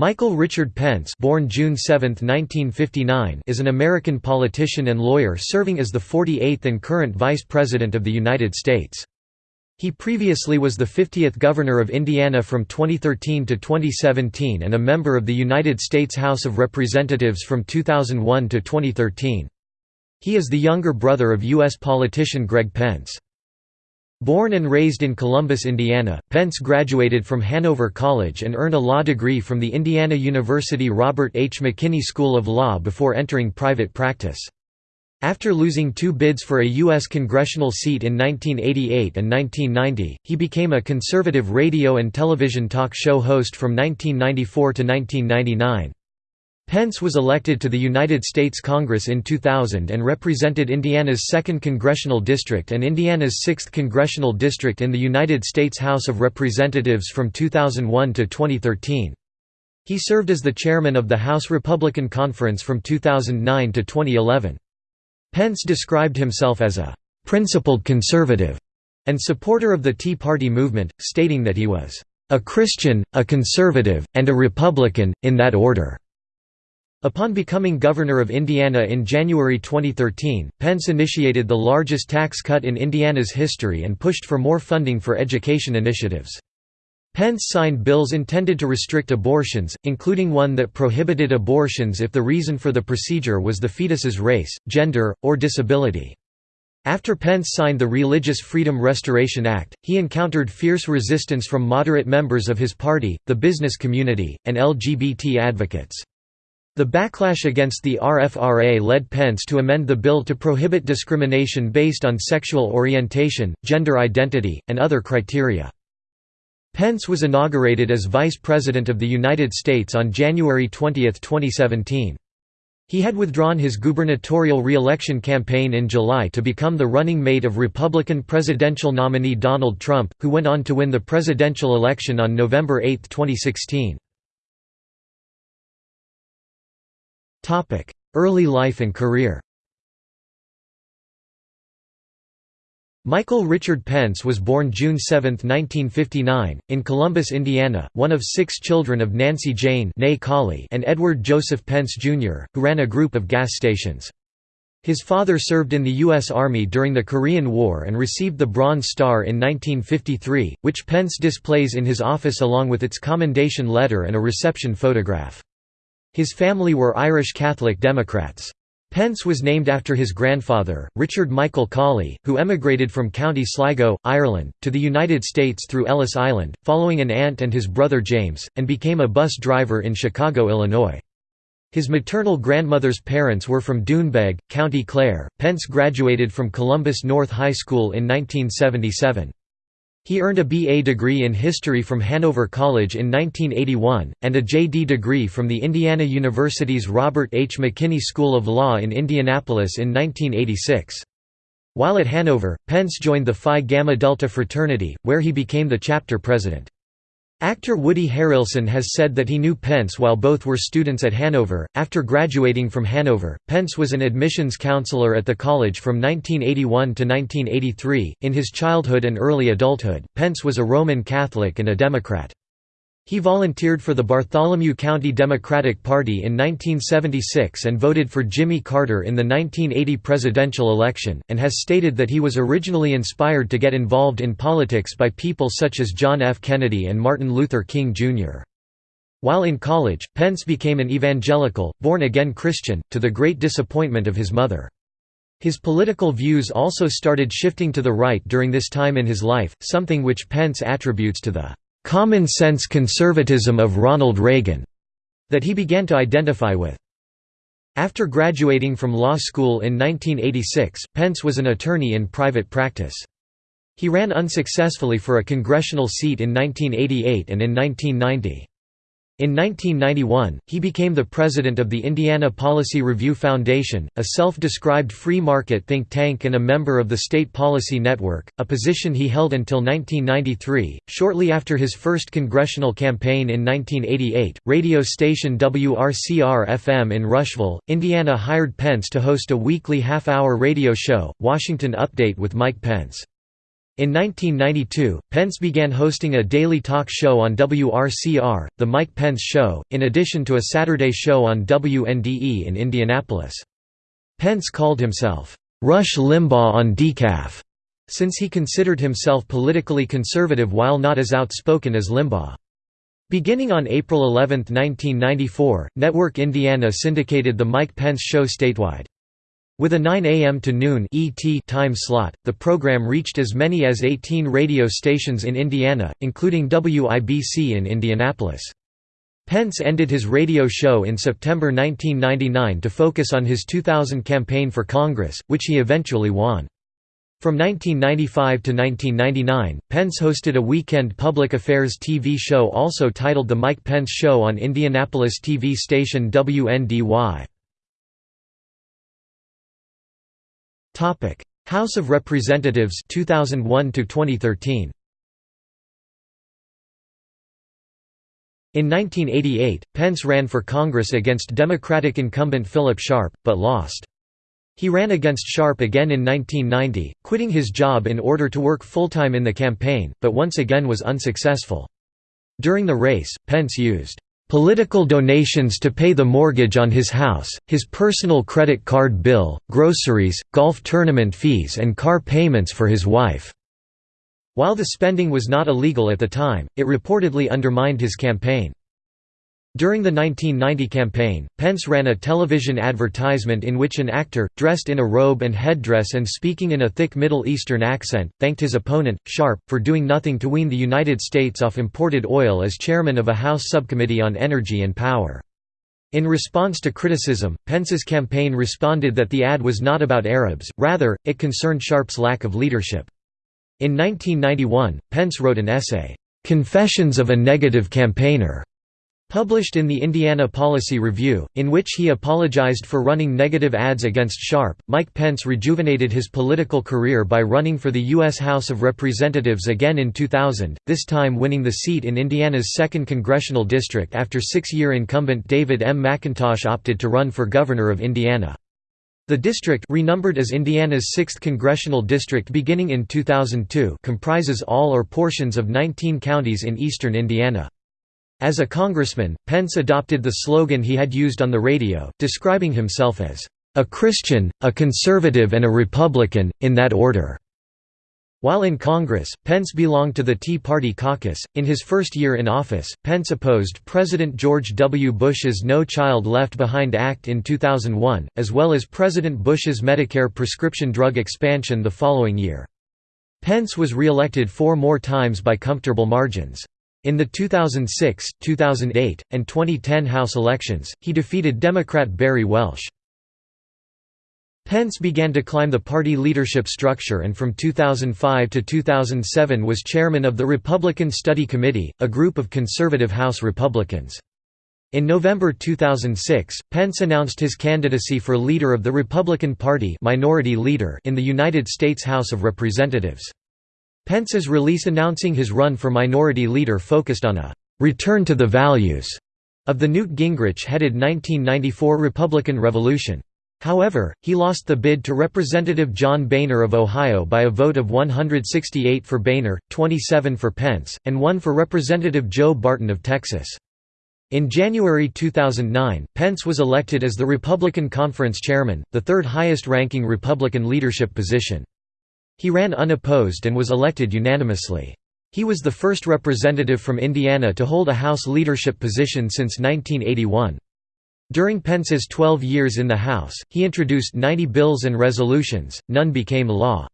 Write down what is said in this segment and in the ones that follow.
Michael Richard Pence born June 7, 1959, is an American politician and lawyer serving as the 48th and current Vice President of the United States. He previously was the 50th Governor of Indiana from 2013 to 2017 and a member of the United States House of Representatives from 2001 to 2013. He is the younger brother of U.S. politician Greg Pence. Born and raised in Columbus, Indiana, Pence graduated from Hanover College and earned a law degree from the Indiana University Robert H. McKinney School of Law before entering private practice. After losing two bids for a U.S. congressional seat in 1988 and 1990, he became a conservative radio and television talk show host from 1994 to 1999. Pence was elected to the United States Congress in 2000 and represented Indiana's 2nd Congressional District and Indiana's 6th Congressional District in the United States House of Representatives from 2001 to 2013. He served as the chairman of the House Republican Conference from 2009 to 2011. Pence described himself as a «principled conservative» and supporter of the Tea Party movement, stating that he was «a Christian, a conservative, and a Republican, in that order». Upon becoming governor of Indiana in January 2013, Pence initiated the largest tax cut in Indiana's history and pushed for more funding for education initiatives. Pence signed bills intended to restrict abortions, including one that prohibited abortions if the reason for the procedure was the fetus's race, gender, or disability. After Pence signed the Religious Freedom Restoration Act, he encountered fierce resistance from moderate members of his party, the business community, and LGBT advocates. The backlash against the RFRA led Pence to amend the bill to prohibit discrimination based on sexual orientation, gender identity, and other criteria. Pence was inaugurated as Vice President of the United States on January 20, 2017. He had withdrawn his gubernatorial re-election campaign in July to become the running mate of Republican presidential nominee Donald Trump, who went on to win the presidential election on November 8, 2016. Early life and career Michael Richard Pence was born June 7, 1959, in Columbus, Indiana, one of six children of Nancy Jane and Edward Joseph Pence, Jr., who ran a group of gas stations. His father served in the U.S. Army during the Korean War and received the Bronze Star in 1953, which Pence displays in his office along with its commendation letter and a reception photograph. His family were Irish Catholic Democrats. Pence was named after his grandfather, Richard Michael Cawley, who emigrated from County Sligo, Ireland, to the United States through Ellis Island, following an aunt and his brother James, and became a bus driver in Chicago, Illinois. His maternal grandmother's parents were from Doonbeg, County Clare. Pence graduated from Columbus North High School in 1977. He earned a B.A. degree in history from Hanover College in 1981, and a J.D. degree from the Indiana University's Robert H. McKinney School of Law in Indianapolis in 1986. While at Hanover, Pence joined the Phi Gamma Delta fraternity, where he became the chapter president. Actor Woody Harrelson has said that he knew Pence while both were students at Hanover. After graduating from Hanover, Pence was an admissions counselor at the college from 1981 to 1983. In his childhood and early adulthood, Pence was a Roman Catholic and a Democrat. He volunteered for the Bartholomew County Democratic Party in 1976 and voted for Jimmy Carter in the 1980 presidential election, and has stated that he was originally inspired to get involved in politics by people such as John F. Kennedy and Martin Luther King, Jr. While in college, Pence became an evangelical, born-again Christian, to the great disappointment of his mother. His political views also started shifting to the right during this time in his life, something which Pence attributes to the common-sense conservatism of Ronald Reagan that he began to identify with. After graduating from law school in 1986, Pence was an attorney in private practice. He ran unsuccessfully for a congressional seat in 1988 and in 1990. In 1991, he became the president of the Indiana Policy Review Foundation, a self-described free market think tank and a member of the State Policy Network, a position he held until 1993. Shortly after his first congressional campaign in 1988, radio station WRCR-FM in Rushville, Indiana hired Pence to host a weekly half-hour radio show, Washington Update with Mike Pence. In 1992, Pence began hosting a daily talk show on WRCR, The Mike Pence Show, in addition to a Saturday show on WNDE in Indianapolis. Pence called himself, "'Rush Limbaugh on decaf' since he considered himself politically conservative while not as outspoken as Limbaugh. Beginning on April 11, 1994, Network Indiana syndicated The Mike Pence Show statewide. With a 9 a.m. to noon ET time slot, the program reached as many as 18 radio stations in Indiana, including WIBC in Indianapolis. Pence ended his radio show in September 1999 to focus on his 2000 campaign for Congress, which he eventually won. From 1995 to 1999, Pence hosted a weekend public affairs TV show also titled The Mike Pence Show on Indianapolis TV station WNDY. Topic: House of Representatives 2001 to 2013. In 1988, Pence ran for Congress against Democratic incumbent Philip Sharp, but lost. He ran against Sharp again in 1990, quitting his job in order to work full-time in the campaign, but once again was unsuccessful. During the race, Pence used political donations to pay the mortgage on his house, his personal credit card bill, groceries, golf tournament fees and car payments for his wife. While the spending was not illegal at the time, it reportedly undermined his campaign. During the 1990 campaign, Pence ran a television advertisement in which an actor, dressed in a robe and headdress and speaking in a thick Middle Eastern accent, thanked his opponent, Sharp, for doing nothing to wean the United States off imported oil as chairman of a House subcommittee on energy and power. In response to criticism, Pence's campaign responded that the ad was not about Arabs, rather, it concerned Sharp's lack of leadership. In 1991, Pence wrote an essay, "'Confessions of a Negative Campaigner' Published in the Indiana Policy Review, in which he apologized for running negative ads against Sharp, Mike Pence rejuvenated his political career by running for the U.S. House of Representatives again in 2000, this time winning the seat in Indiana's 2nd Congressional District after six-year incumbent David M. McIntosh opted to run for governor of Indiana. The district renumbered as Indiana's 6th congressional district beginning in 2002 comprises all or portions of 19 counties in eastern Indiana. As a congressman, Pence adopted the slogan he had used on the radio, describing himself as, "...a Christian, a conservative and a Republican, in that order." While in Congress, Pence belonged to the Tea Party caucus. In his first year in office, Pence opposed President George W. Bush's No Child Left Behind Act in 2001, as well as President Bush's Medicare prescription drug expansion the following year. Pence was re-elected four more times by comfortable margins. In the 2006, 2008, and 2010 House elections, he defeated Democrat Barry Welsh. Pence began to climb the party leadership structure and from 2005 to 2007 was chairman of the Republican Study Committee, a group of conservative House Republicans. In November 2006, Pence announced his candidacy for leader of the Republican Party minority leader in the United States House of Representatives. Pence's release announcing his run for minority leader focused on a «return to the values» of the Newt Gingrich-headed 1994 Republican Revolution. However, he lost the bid to Representative John Boehner of Ohio by a vote of 168 for Boehner, 27 for Pence, and 1 for Representative Joe Barton of Texas. In January 2009, Pence was elected as the Republican Conference Chairman, the third highest-ranking Republican leadership position. He ran unopposed and was elected unanimously. He was the first representative from Indiana to hold a House leadership position since 1981. During Pence's 12 years in the House, he introduced 90 bills and resolutions, none became law.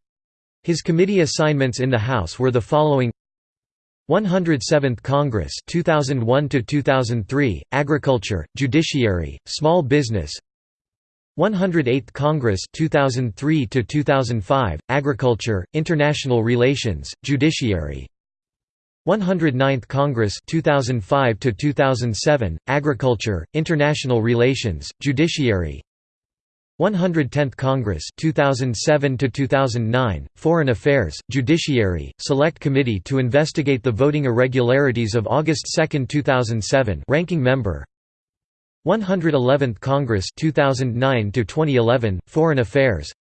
His committee assignments in the House were the following 107th Congress 2001 to 2003 Agriculture Judiciary Small Business 108th Congress 2003 to 2005 Agriculture International Relations Judiciary. 109th Congress 2005 to 2007 Agriculture International Relations Judiciary. 110th Congress 2007 to 2009 Foreign Affairs Judiciary Select Committee to investigate the voting irregularities of August 2, 2007 Ranking Member 111th Congress 2009 to 2011 Foreign Affairs.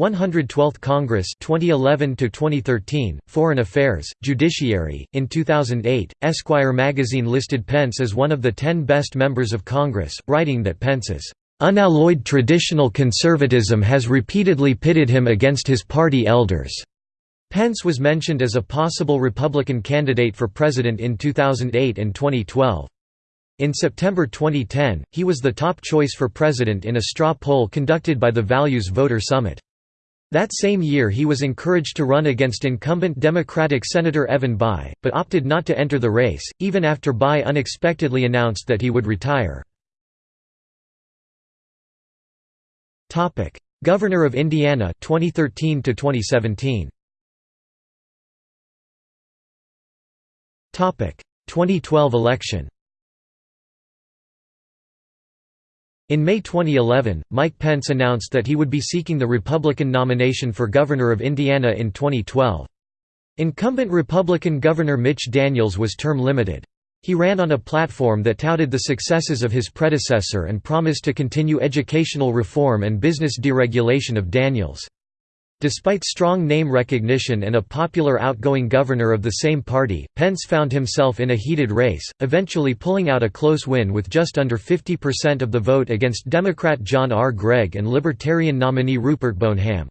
112th Congress 2011 to 2013 Foreign Affairs Judiciary in 2008 Esquire magazine listed Pence as one of the 10 best members of Congress writing that Pence's unalloyed traditional conservatism has repeatedly pitted him against his party elders. Pence was mentioned as a possible Republican candidate for president in 2008 and 2012 in September 2010, he was the top choice for president in a straw poll conducted by the Values Voter Summit. That same year he was encouraged to run against incumbent Democratic Senator Evan Bayh, but opted not to enter the race, even after Bayh unexpectedly announced that he would retire. Governor of Indiana 2013 to 2017. 2012 election In May 2011, Mike Pence announced that he would be seeking the Republican nomination for governor of Indiana in 2012. Incumbent Republican Governor Mitch Daniels was term limited. He ran on a platform that touted the successes of his predecessor and promised to continue educational reform and business deregulation of Daniels. Despite strong name recognition and a popular outgoing governor of the same party, Pence found himself in a heated race, eventually pulling out a close win with just under 50% of the vote against Democrat John R. Gregg and Libertarian nominee Rupert Boneham.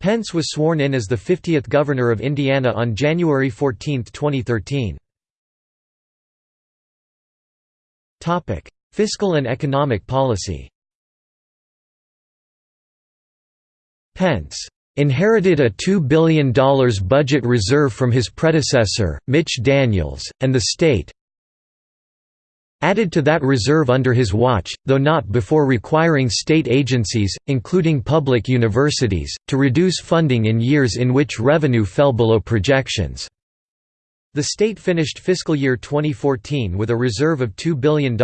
Pence was sworn in as the 50th governor of Indiana on January 14, 2013. Fiscal and economic policy Pence inherited a $2 billion budget reserve from his predecessor, Mitch Daniels, and the state added to that reserve under his watch, though not before requiring state agencies, including public universities, to reduce funding in years in which revenue fell below projections. The state finished fiscal year 2014 with a reserve of $2 billion.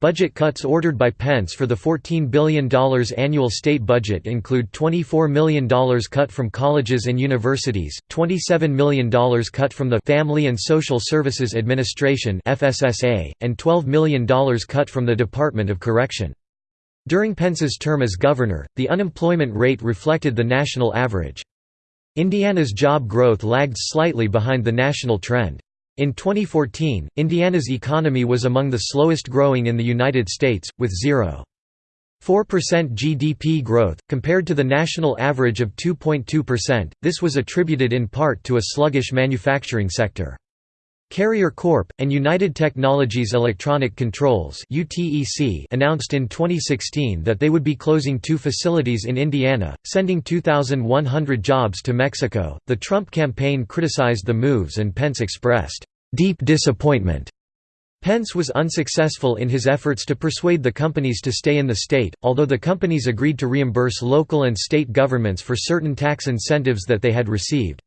Budget cuts ordered by Pence for the $14 billion annual state budget include $24 million cut from colleges and universities, $27 million cut from the Family and Social Services Administration and $12 million cut from the Department of Correction. During Pence's term as governor, the unemployment rate reflected the national average. Indiana's job growth lagged slightly behind the national trend. In 2014, Indiana's economy was among the slowest growing in the United States, with 0.4% GDP growth, compared to the national average of 2.2%. This was attributed in part to a sluggish manufacturing sector. Carrier Corp. and United Technologies Electronic Controls announced in 2016 that they would be closing two facilities in Indiana, sending 2,100 jobs to Mexico. The Trump campaign criticized the moves and Pence expressed deep disappointment. Pence was unsuccessful in his efforts to persuade the companies to stay in the state, although the companies agreed to reimburse local and state governments for certain tax incentives that they had received.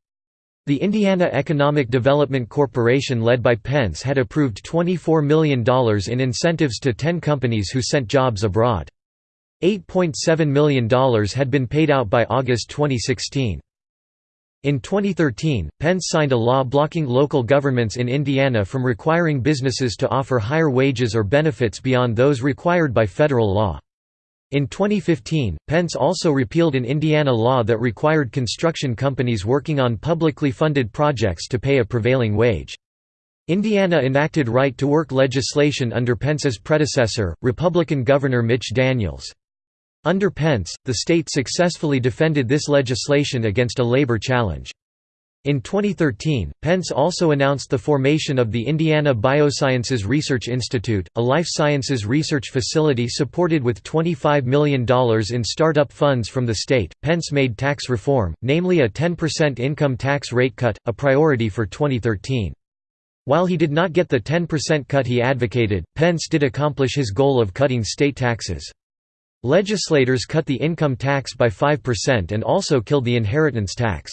The Indiana Economic Development Corporation led by Pence had approved $24 million in incentives to 10 companies who sent jobs abroad. $8.7 million had been paid out by August 2016. In 2013, Pence signed a law blocking local governments in Indiana from requiring businesses to offer higher wages or benefits beyond those required by federal law. In 2015, Pence also repealed an Indiana law that required construction companies working on publicly funded projects to pay a prevailing wage. Indiana enacted right-to-work legislation under Pence's predecessor, Republican Governor Mitch Daniels. Under Pence, the state successfully defended this legislation against a labor challenge. In 2013, Pence also announced the formation of the Indiana Biosciences Research Institute, a life sciences research facility supported with $25 million in startup funds from the state. Pence made tax reform, namely a 10% income tax rate cut, a priority for 2013. While he did not get the 10% cut he advocated, Pence did accomplish his goal of cutting state taxes. Legislators cut the income tax by 5% and also killed the inheritance tax.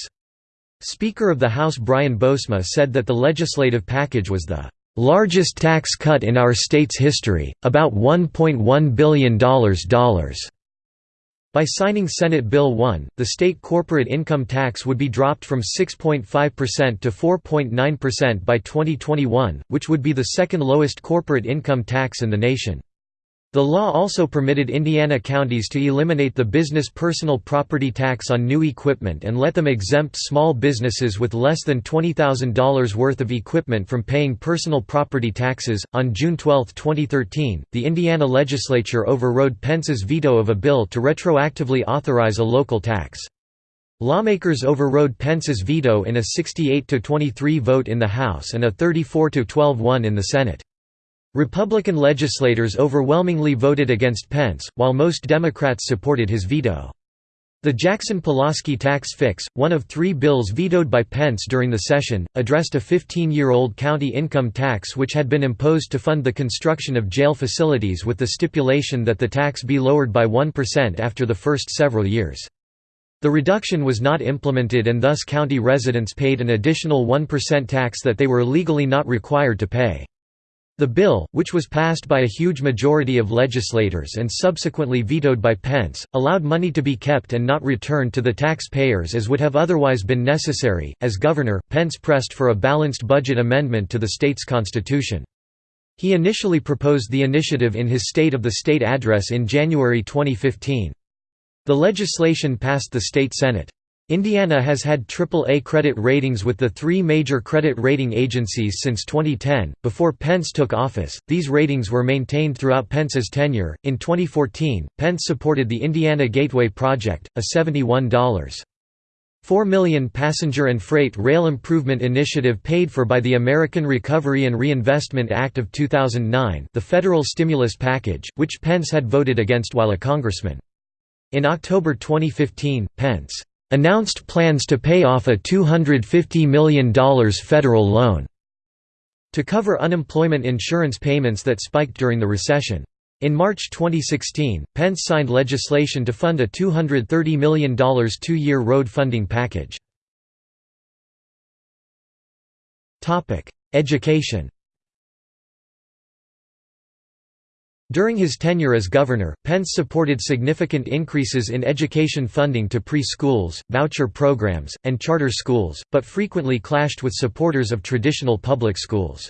Speaker of the House Brian Bosma said that the legislative package was the largest tax cut in our state's history, about $1.1 billion. By signing Senate Bill 1, the state corporate income tax would be dropped from 6.5% to 4.9% by 2021, which would be the second lowest corporate income tax in the nation. The law also permitted Indiana counties to eliminate the business personal property tax on new equipment and let them exempt small businesses with less than $20,000 worth of equipment from paying personal property taxes. On June 12, 2013, the Indiana legislature overrode Pence's veto of a bill to retroactively authorize a local tax. Lawmakers overrode Pence's veto in a 68–23 vote in the House and a 34–12 one in the Senate. Republican legislators overwhelmingly voted against Pence, while most Democrats supported his veto. The Jackson-Pulaski tax fix, one of three bills vetoed by Pence during the session, addressed a 15-year-old county income tax which had been imposed to fund the construction of jail facilities with the stipulation that the tax be lowered by 1% after the first several years. The reduction was not implemented and thus county residents paid an additional 1% tax that they were legally not required to pay. The bill, which was passed by a huge majority of legislators and subsequently vetoed by Pence, allowed money to be kept and not returned to the taxpayers as would have otherwise been necessary. As governor, Pence pressed for a balanced budget amendment to the state's constitution. He initially proposed the initiative in his State of the State address in January 2015. The legislation passed the state Senate. Indiana has had AAA credit ratings with the three major credit rating agencies since 2010. Before Pence took office, these ratings were maintained throughout Pence's tenure. In 2014, Pence supported the Indiana Gateway Project, a $71.4 million passenger and freight rail improvement initiative paid for by the American Recovery and Reinvestment Act of 2009 the federal stimulus package, which Pence had voted against while a congressman. In October 2015, Pence announced plans to pay off a $250 million federal loan to cover unemployment insurance payments that spiked during the recession. In March 2016, Pence signed legislation to fund a $230 million two-year road funding package. Education During his tenure as governor, Pence supported significant increases in education funding to pre-schools, voucher programs, and charter schools, but frequently clashed with supporters of traditional public schools.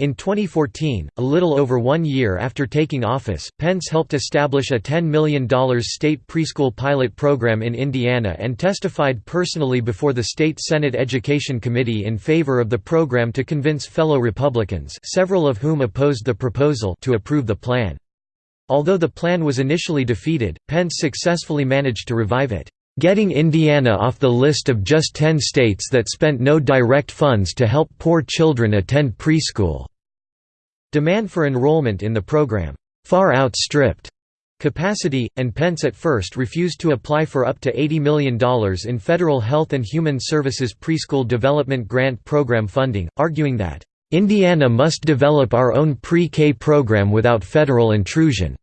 In 2014, a little over one year after taking office, Pence helped establish a $10 million state preschool pilot program in Indiana and testified personally before the state Senate Education Committee in favor of the program to convince fellow Republicans several of whom opposed the proposal to approve the plan. Although the plan was initially defeated, Pence successfully managed to revive it getting Indiana off the list of just 10 states that spent no direct funds to help poor children attend preschool. Demand for enrollment in the program far outstripped capacity, and Pence at first refused to apply for up to $80 million in federal Health and Human Services Preschool Development Grant Program funding, arguing that, "...Indiana must develop our own pre-K program without federal intrusion."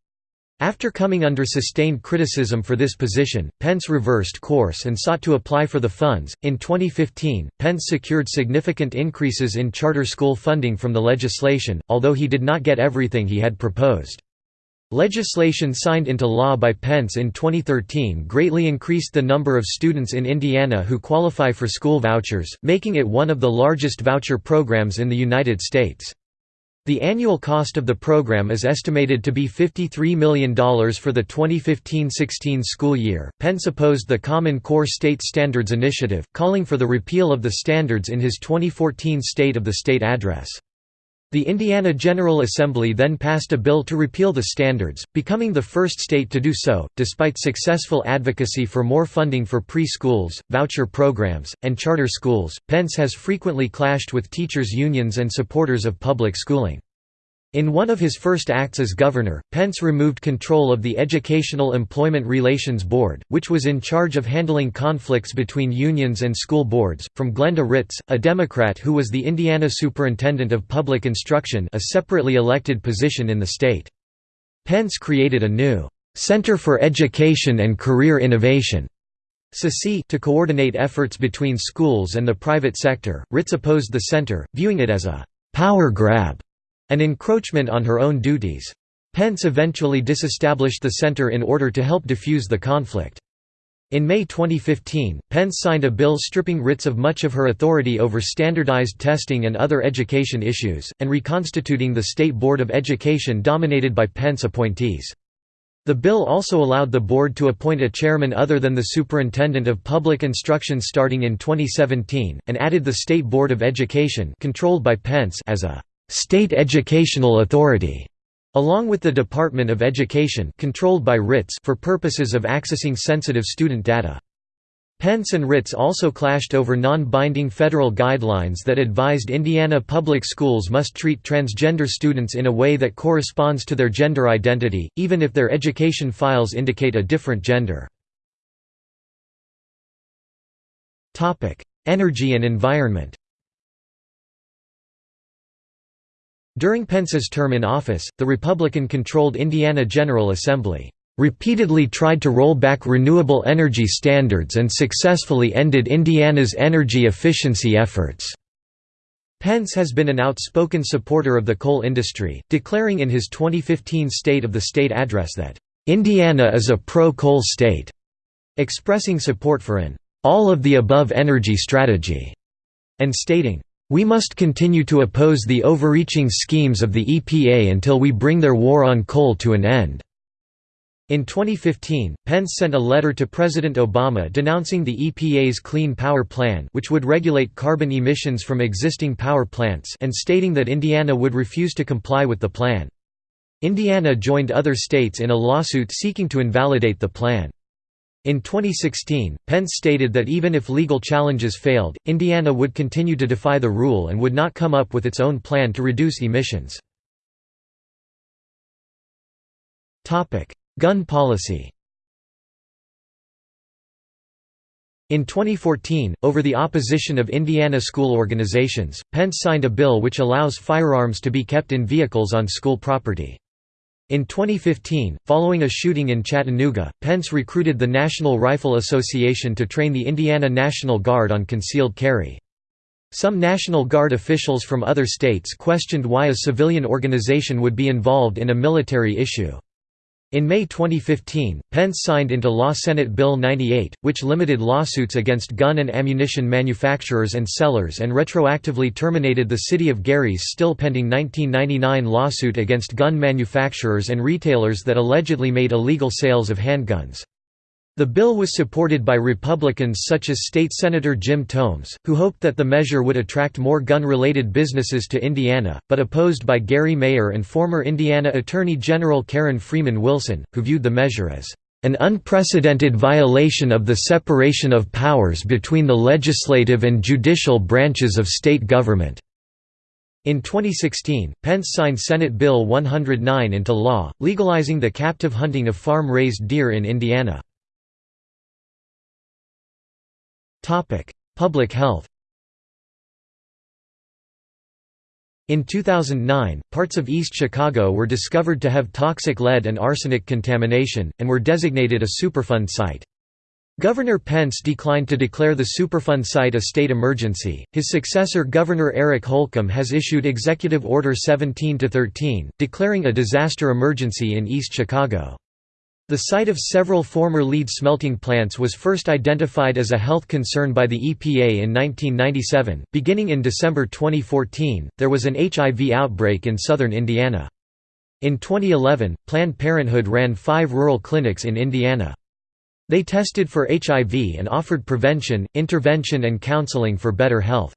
After coming under sustained criticism for this position, Pence reversed course and sought to apply for the funds. In 2015, Pence secured significant increases in charter school funding from the legislation, although he did not get everything he had proposed. Legislation signed into law by Pence in 2013 greatly increased the number of students in Indiana who qualify for school vouchers, making it one of the largest voucher programs in the United States. The annual cost of the program is estimated to be $53 million for the 2015–16 school year. Pence opposed the Common Core State Standards Initiative, calling for the repeal of the standards in his 2014 State of the State address. The Indiana General Assembly then passed a bill to repeal the standards, becoming the first state to do so. Despite successful advocacy for more funding for preschools, voucher programs, and charter schools, Pence has frequently clashed with teachers' unions and supporters of public schooling. In one of his first acts as governor, Pence removed control of the Educational Employment Relations Board, which was in charge of handling conflicts between unions and school boards, from Glenda Ritz, a Democrat who was the Indiana Superintendent of Public Instruction a separately elected position in the state. Pence created a new, "'Center for Education and Career Innovation' to coordinate efforts between schools and the private sector. Ritz opposed the center, viewing it as a «power grab» an encroachment on her own duties. Pence eventually disestablished the center in order to help defuse the conflict. In May 2015, Pence signed a bill stripping Ritz of much of her authority over standardized testing and other education issues, and reconstituting the State Board of Education dominated by Pence appointees. The bill also allowed the board to appoint a chairman other than the superintendent of public instruction starting in 2017, and added the State Board of Education controlled by Pence as a «state educational authority» along with the Department of Education controlled by Ritz for purposes of accessing sensitive student data. Pence and Ritz also clashed over non-binding federal guidelines that advised Indiana public schools must treat transgender students in a way that corresponds to their gender identity, even if their education files indicate a different gender. Energy and environment During Pence's term in office, the Republican-controlled Indiana General Assembly repeatedly tried to roll back renewable energy standards and successfully ended Indiana's energy efficiency efforts. Pence has been an outspoken supporter of the coal industry, declaring in his 2015 State of the State address that, "...Indiana is a pro-coal state", expressing support for an all-of-the-above energy strategy, and stating, we must continue to oppose the overreaching schemes of the EPA until we bring their war on coal to an end." In 2015, Pence sent a letter to President Obama denouncing the EPA's Clean Power Plan which would regulate carbon emissions from existing power plants and stating that Indiana would refuse to comply with the plan. Indiana joined other states in a lawsuit seeking to invalidate the plan. In 2016, Pence stated that even if legal challenges failed, Indiana would continue to defy the rule and would not come up with its own plan to reduce emissions. Gun policy In 2014, over the opposition of Indiana school organizations, Pence signed a bill which allows firearms to be kept in vehicles on school property. In 2015, following a shooting in Chattanooga, Pence recruited the National Rifle Association to train the Indiana National Guard on concealed carry. Some National Guard officials from other states questioned why a civilian organization would be involved in a military issue. In May 2015, Pence signed into law Senate Bill 98, which limited lawsuits against gun and ammunition manufacturers and sellers and retroactively terminated the City of Gary's still pending 1999 lawsuit against gun manufacturers and retailers that allegedly made illegal sales of handguns. The bill was supported by Republicans such as State Senator Jim Tomes, who hoped that the measure would attract more gun-related businesses to Indiana, but opposed by Gary Mayer and former Indiana Attorney General Karen Freeman Wilson, who viewed the measure as an unprecedented violation of the separation of powers between the legislative and judicial branches of state government." In 2016, Pence signed Senate Bill 109 into law, legalizing the captive hunting of farm-raised deer in Indiana. Public health In 2009, parts of East Chicago were discovered to have toxic lead and arsenic contamination, and were designated a Superfund site. Governor Pence declined to declare the Superfund site a state emergency. His successor Governor Eric Holcomb has issued Executive Order 17-13, declaring a disaster emergency in East Chicago. The site of several former lead smelting plants was first identified as a health concern by the EPA in 1997. Beginning in December 2014, there was an HIV outbreak in southern Indiana. In 2011, Planned Parenthood ran five rural clinics in Indiana. They tested for HIV and offered prevention, intervention and counseling for better health.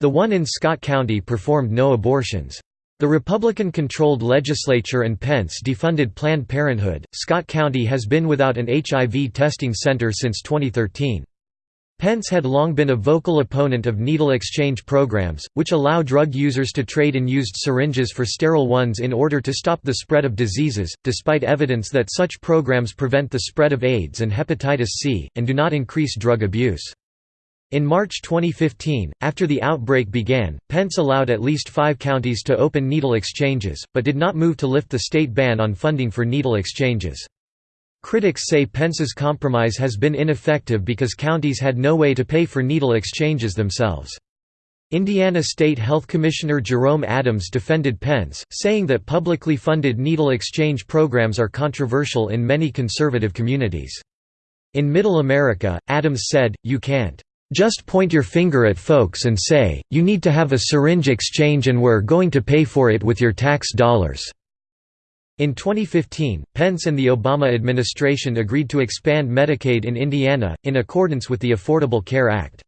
The one in Scott County performed no abortions. The Republican-controlled legislature and Pence defunded Planned Parenthood. Scott County has been without an HIV testing center since 2013. Pence had long been a vocal opponent of needle exchange programs, which allow drug users to trade in used syringes for sterile ones in order to stop the spread of diseases, despite evidence that such programs prevent the spread of AIDS and hepatitis C, and do not increase drug abuse. In March 2015, after the outbreak began, Pence allowed at least five counties to open needle exchanges, but did not move to lift the state ban on funding for needle exchanges. Critics say Pence's compromise has been ineffective because counties had no way to pay for needle exchanges themselves. Indiana State Health Commissioner Jerome Adams defended Pence, saying that publicly funded needle exchange programs are controversial in many conservative communities. In Middle America, Adams said, you can't just point your finger at folks and say, you need to have a syringe exchange and we're going to pay for it with your tax dollars." In 2015, Pence and the Obama administration agreed to expand Medicaid in Indiana, in accordance with the Affordable Care Act.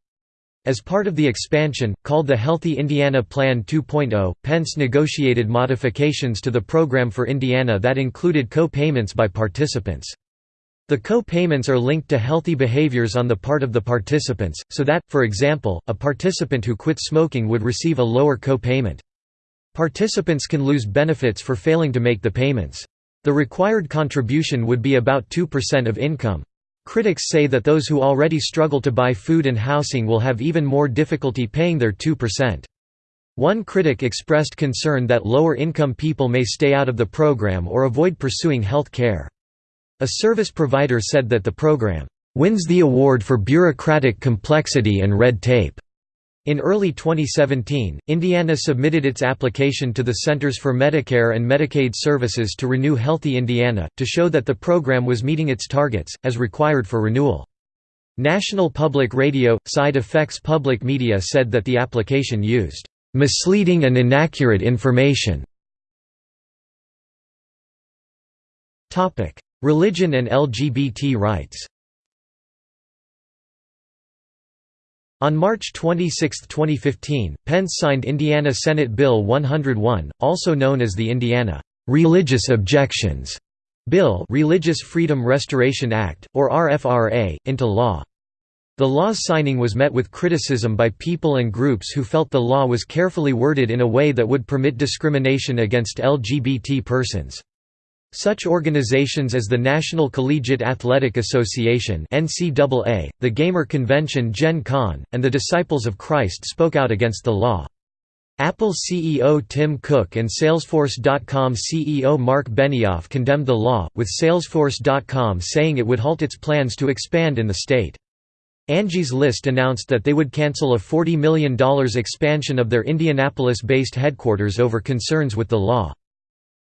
As part of the expansion, called the Healthy Indiana Plan 2.0, Pence negotiated modifications to the program for Indiana that included co-payments by participants. The co-payments are linked to healthy behaviors on the part of the participants, so that, for example, a participant who quit smoking would receive a lower co-payment. Participants can lose benefits for failing to make the payments. The required contribution would be about 2% of income. Critics say that those who already struggle to buy food and housing will have even more difficulty paying their 2%. One critic expressed concern that lower-income people may stay out of the program or avoid pursuing health care. A service provider said that the program wins the award for bureaucratic complexity and red tape. In early 2017, Indiana submitted its application to the Centers for Medicare and Medicaid Services to renew Healthy Indiana, to show that the program was meeting its targets, as required for renewal. National Public Radio – Side Effects Public Media said that the application used "...misleading and inaccurate information." Religion and LGBT rights On March 26, 2015, Pence signed Indiana Senate Bill 101, also known as the Indiana Religious Objections Bill Religious Freedom Restoration Act, or RFRA, into law. The law's signing was met with criticism by people and groups who felt the law was carefully worded in a way that would permit discrimination against LGBT persons. Such organizations as the National Collegiate Athletic Association (NCAA), the Gamer Convention Gen Con, and the Disciples of Christ spoke out against the law. Apple CEO Tim Cook and Salesforce.com CEO Marc Benioff condemned the law, with Salesforce.com saying it would halt its plans to expand in the state. Angie's List announced that they would cancel a $40 million expansion of their Indianapolis-based headquarters over concerns with the law.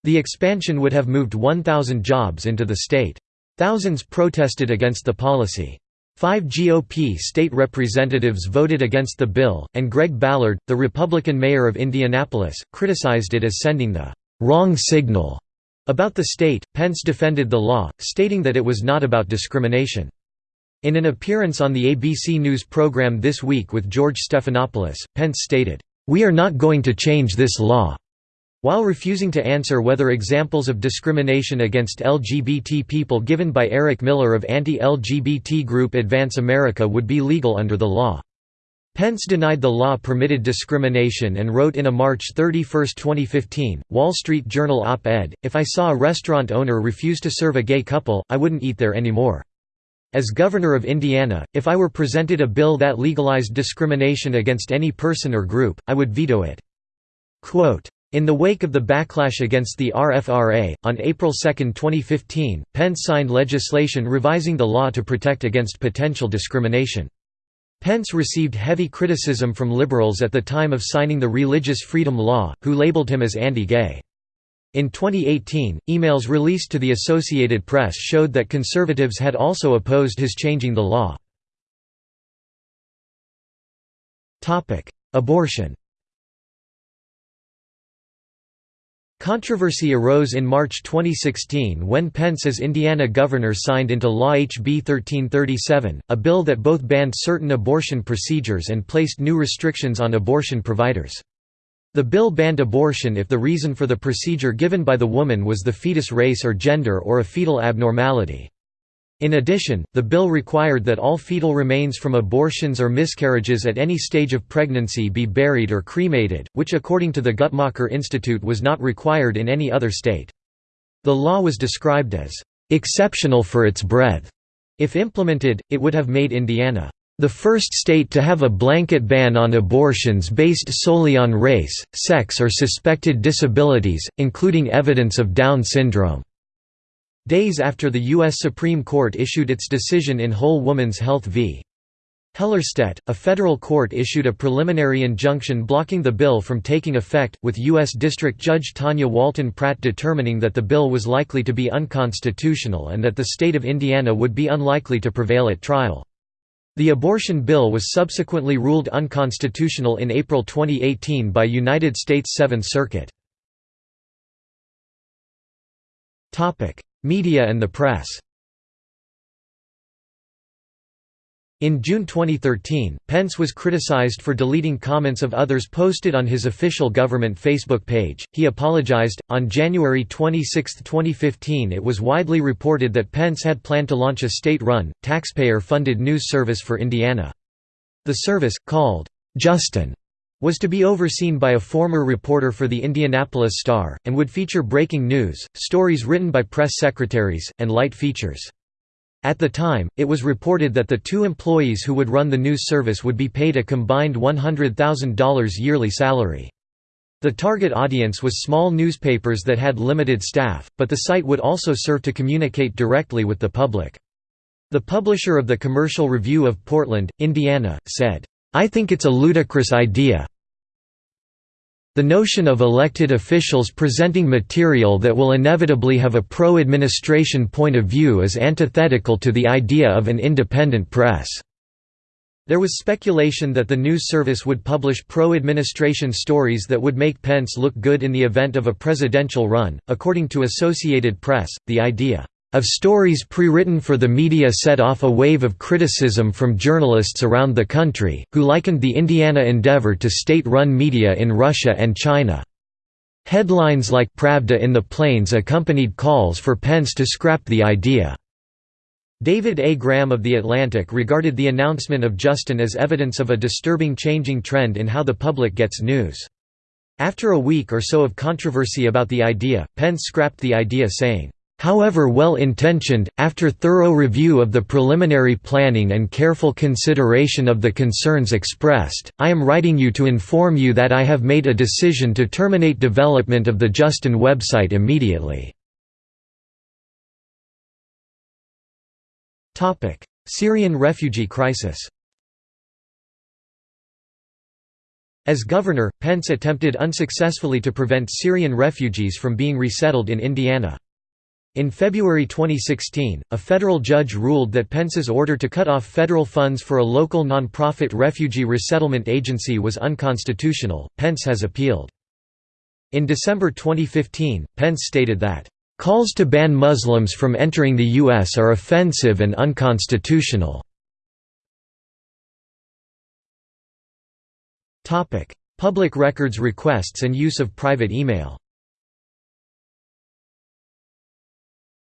The expansion would have moved 1,000 jobs into the state. Thousands protested against the policy. Five GOP state representatives voted against the bill, and Greg Ballard, the Republican mayor of Indianapolis, criticized it as sending the wrong signal about the state. Pence defended the law, stating that it was not about discrimination. In an appearance on the ABC News program This Week with George Stephanopoulos, Pence stated, We are not going to change this law. While refusing to answer whether examples of discrimination against LGBT people given by Eric Miller of anti-LGBT group Advance America would be legal under the law. Pence denied the law permitted discrimination and wrote in a March 31, 2015, Wall Street Journal op-ed, If I saw a restaurant owner refuse to serve a gay couple, I wouldn't eat there anymore. As governor of Indiana, if I were presented a bill that legalized discrimination against any person or group, I would veto it. Quote, in the wake of the backlash against the RFRA, on April 2, 2015, Pence signed legislation revising the law to protect against potential discrimination. Pence received heavy criticism from liberals at the time of signing the Religious Freedom Law, who labeled him as anti-gay. In 2018, emails released to the Associated Press showed that conservatives had also opposed his changing the law. Abortion Controversy arose in March 2016 when Pence as Indiana governor signed into law HB 1337, a bill that both banned certain abortion procedures and placed new restrictions on abortion providers. The bill banned abortion if the reason for the procedure given by the woman was the fetus race or gender or a fetal abnormality. In addition, the bill required that all fetal remains from abortions or miscarriages at any stage of pregnancy be buried or cremated, which according to the Guttmacher Institute was not required in any other state. The law was described as, "...exceptional for its breadth." If implemented, it would have made Indiana, "...the first state to have a blanket ban on abortions based solely on race, sex or suspected disabilities, including evidence of Down syndrome." Days after the U.S. Supreme Court issued its decision in Whole Woman's Health v. Hellerstedt, a federal court issued a preliminary injunction blocking the bill from taking effect, with U.S. District Judge Tanya Walton Pratt determining that the bill was likely to be unconstitutional and that the state of Indiana would be unlikely to prevail at trial. The abortion bill was subsequently ruled unconstitutional in April 2018 by United States Seventh Circuit. Media and the press In June 2013, Pence was criticized for deleting comments of others posted on his official government Facebook page. He apologized. On January 26, 2015, it was widely reported that Pence had planned to launch a state run, taxpayer funded news service for Indiana. The service, called JustIN, was to be overseen by a former reporter for the Indianapolis Star, and would feature breaking news, stories written by press secretaries, and light features. At the time, it was reported that the two employees who would run the news service would be paid a combined $100,000 yearly salary. The target audience was small newspapers that had limited staff, but the site would also serve to communicate directly with the public. The publisher of the Commercial Review of Portland, Indiana, said, "'I think it's a ludicrous idea, the notion of elected officials presenting material that will inevitably have a pro-administration point of view is antithetical to the idea of an independent press. There was speculation that the news service would publish pro-administration stories that would make Pence look good in the event of a presidential run. According to Associated Press, the idea of stories pre-written for the media set off a wave of criticism from journalists around the country, who likened the Indiana endeavor to state-run media in Russia and China. Headlines like Pravda in the Plains accompanied calls for Pence to scrap the idea. David A. Graham of The Atlantic regarded the announcement of JustIN as evidence of a disturbing changing trend in how the public gets news. After a week or so of controversy about the idea, Pence scrapped the idea saying, However well-intentioned, after thorough review of the preliminary planning and careful consideration of the concerns expressed, I am writing you to inform you that I have made a decision to terminate development of the JustIN website immediately. Syrian refugee crisis As governor, Pence attempted unsuccessfully to prevent Syrian refugees from being resettled in Indiana. In February 2016, a federal judge ruled that Pence's order to cut off federal funds for a local nonprofit refugee resettlement agency was unconstitutional. Pence has appealed. In December 2015, Pence stated that, Calls to ban Muslims from entering the U.S. are offensive and unconstitutional. Public records requests and use of private email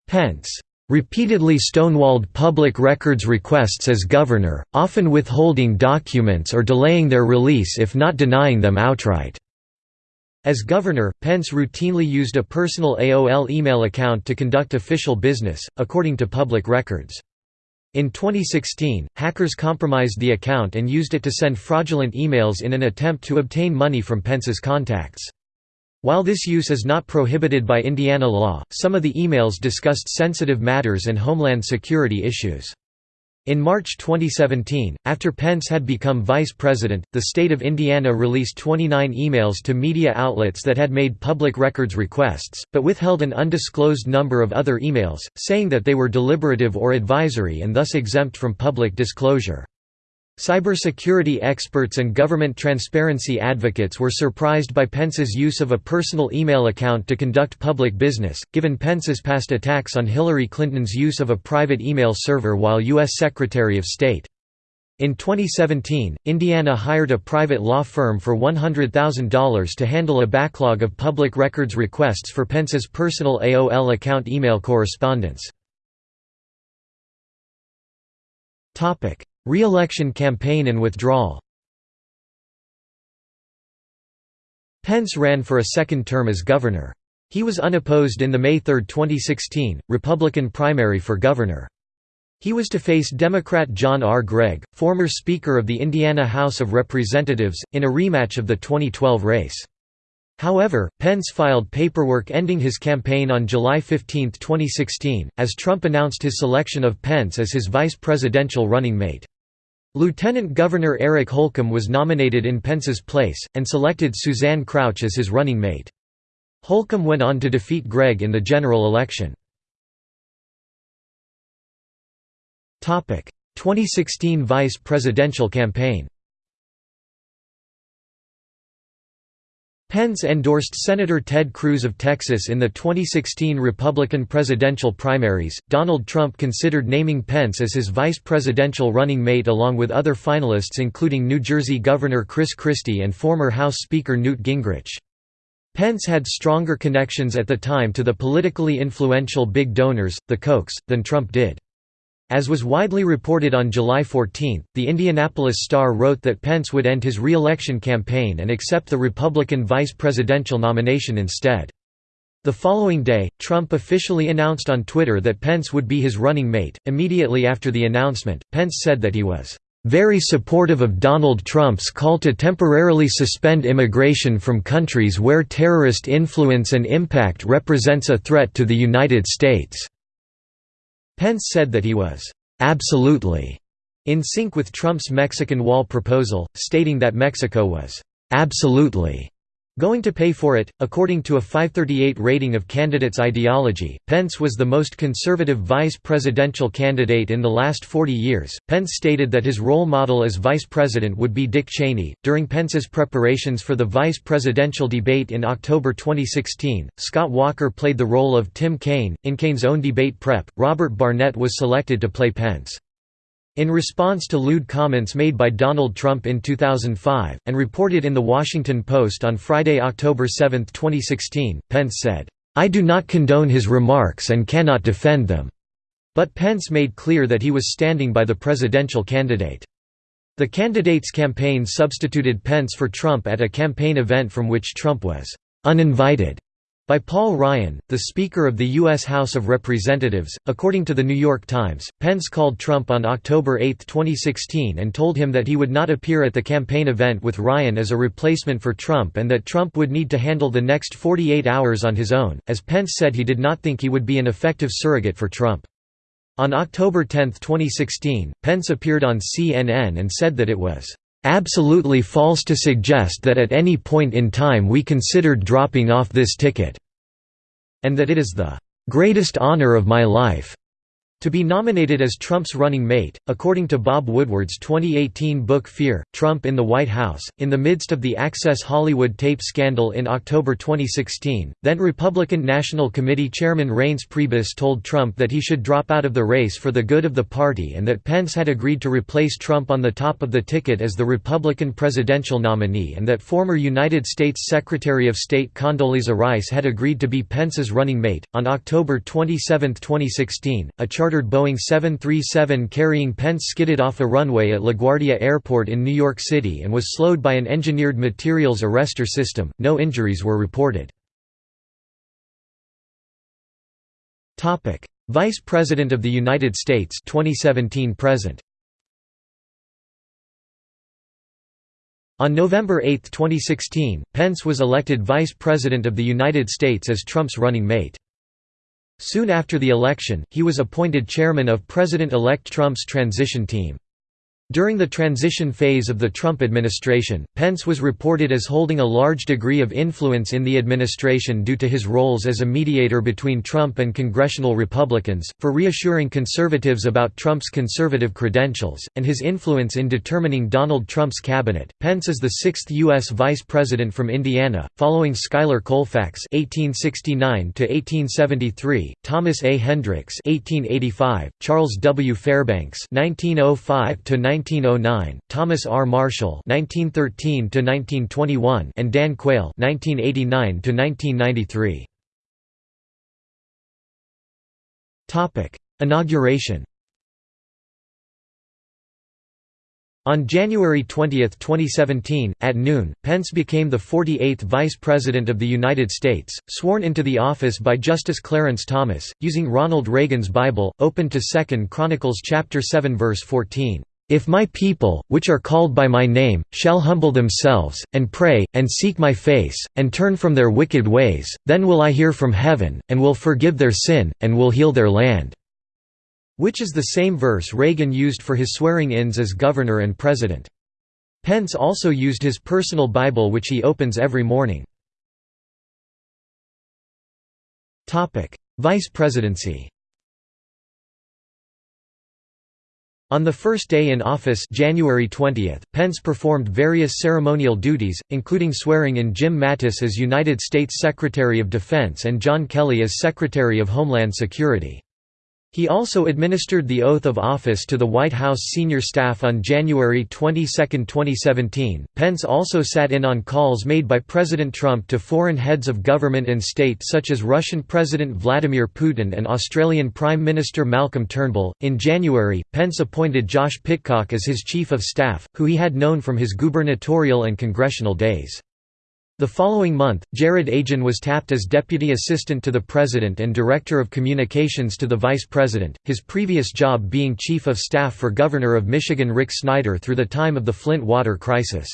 Pence repeatedly stonewalled public records requests as governor, often withholding documents or delaying their release if not denying them outright. As governor, Pence routinely used a personal AOL email account to conduct official business, according to public records. In 2016, hackers compromised the account and used it to send fraudulent emails in an attempt to obtain money from Pence's contacts. While this use is not prohibited by Indiana law, some of the emails discussed sensitive matters and homeland security issues. In March 2017, after Pence had become vice president, the state of Indiana released 29 emails to media outlets that had made public records requests, but withheld an undisclosed number of other emails, saying that they were deliberative or advisory and thus exempt from public disclosure. Cybersecurity experts and government transparency advocates were surprised by Pence's use of a personal email account to conduct public business, given Pence's past attacks on Hillary Clinton's use of a private email server while U.S. Secretary of State. In 2017, Indiana hired a private law firm for $100,000 to handle a backlog of public records requests for Pence's personal AOL account email correspondence. Re-election campaign and withdrawal Pence ran for a second term as governor. He was unopposed in the May 3, 2016, Republican primary for governor. He was to face Democrat John R. Gregg, former Speaker of the Indiana House of Representatives, in a rematch of the 2012 race. However, Pence filed paperwork ending his campaign on July 15, 2016, as Trump announced his selection of Pence as his vice presidential running mate. Lieutenant Governor Eric Holcomb was nominated in Pence's place, and selected Suzanne Crouch as his running mate. Holcomb went on to defeat Gregg in the general election. 2016 vice presidential campaign Pence endorsed Senator Ted Cruz of Texas in the 2016 Republican presidential primaries. Donald Trump considered naming Pence as his vice presidential running mate along with other finalists including New Jersey Governor Chris Christie and former House Speaker Newt Gingrich. Pence had stronger connections at the time to the politically influential big donors, the Kochs, than Trump did. As was widely reported on July 14, the Indianapolis Star wrote that Pence would end his re-election campaign and accept the Republican vice presidential nomination instead. The following day, Trump officially announced on Twitter that Pence would be his running mate. Immediately after the announcement, Pence said that he was very supportive of Donald Trump's call to temporarily suspend immigration from countries where terrorist influence and impact represents a threat to the United States. Pence said that he was absolutely in sync with Trump's Mexican wall proposal, stating that Mexico was absolutely going to pay for it. According to a 538 rating of candidates' ideology, Pence was the most conservative vice presidential candidate in the last 40 years. Pence stated that his role model as vice president would be Dick Cheney. During Pence's preparations for the vice presidential debate in October 2016, Scott Walker played the role of Tim Kaine. In Kaine's own debate prep, Robert Barnett was selected to play Pence. In response to lewd comments made by Donald Trump in 2005, and reported in The Washington Post on Friday, October 7, 2016, Pence said, "'I do not condone his remarks and cannot defend them." But Pence made clear that he was standing by the presidential candidate. The candidate's campaign substituted Pence for Trump at a campaign event from which Trump was uninvited by Paul Ryan, the Speaker of the U.S. House of Representatives. According to The New York Times, Pence called Trump on October 8, 2016 and told him that he would not appear at the campaign event with Ryan as a replacement for Trump and that Trump would need to handle the next 48 hours on his own, as Pence said he did not think he would be an effective surrogate for Trump. On October 10, 2016, Pence appeared on CNN and said that it was absolutely false to suggest that at any point in time we considered dropping off this ticket, and that it is the greatest honor of my life to be nominated as Trump's running mate, according to Bob Woodward's 2018 book Fear, Trump in the White House, in the midst of the Access Hollywood tape scandal in October 2016, then Republican National Committee Chairman Reince Priebus told Trump that he should drop out of the race for the good of the party and that Pence had agreed to replace Trump on the top of the ticket as the Republican presidential nominee and that former United States Secretary of State Condoleezza Rice had agreed to be Pence's running mate. On October 27, 2016, a charter chartered Boeing 737 carrying Pence skidded off a runway at LaGuardia Airport in New York City and was slowed by an engineered materials arrestor system. No injuries were reported. Topic: Vice President of the United States 2017 present. On November 8, 2016, Pence was elected Vice President of the United States as Trump's running mate. Soon after the election, he was appointed chairman of President-elect Trump's transition team. During the transition phase of the Trump administration, Pence was reported as holding a large degree of influence in the administration due to his roles as a mediator between Trump and congressional Republicans, for reassuring conservatives about Trump's conservative credentials, and his influence in determining Donald Trump's cabinet. Pence is the sixth U.S. vice president from Indiana, following Schuyler Colfax (1869–1873), Thomas A. Hendricks (1885), Charles W. Fairbanks (1905 to 1909, Thomas R. Marshall (1913–1921), and Dan Quayle (1989–1993). Topic: Inauguration. On January 20, 2017, at noon, Pence became the 48th Vice President of the United States, sworn into the office by Justice Clarence Thomas, using Ronald Reagan's Bible, open to 2 Chronicles chapter 7 verse 14. If my people, which are called by my name, shall humble themselves, and pray, and seek my face, and turn from their wicked ways, then will I hear from heaven, and will forgive their sin, and will heal their land." which is the same verse Reagan used for his swearing-ins as governor and president. Pence also used his personal Bible which he opens every morning. Vice presidency On the first day in office January 20, Pence performed various ceremonial duties, including swearing in Jim Mattis as United States Secretary of Defense and John Kelly as Secretary of Homeland Security. He also administered the oath of office to the White House senior staff on January 22, 2017. Pence also sat in on calls made by President Trump to foreign heads of government and state such as Russian President Vladimir Putin and Australian Prime Minister Malcolm Turnbull. In January, Pence appointed Josh Pitcock as his chief of staff, who he had known from his gubernatorial and congressional days. The following month, Jarrod Agen was tapped as Deputy Assistant to the President and Director of Communications to the Vice President, his previous job being Chief of Staff for Governor of Michigan Rick Snyder through the time of the Flint water crisis.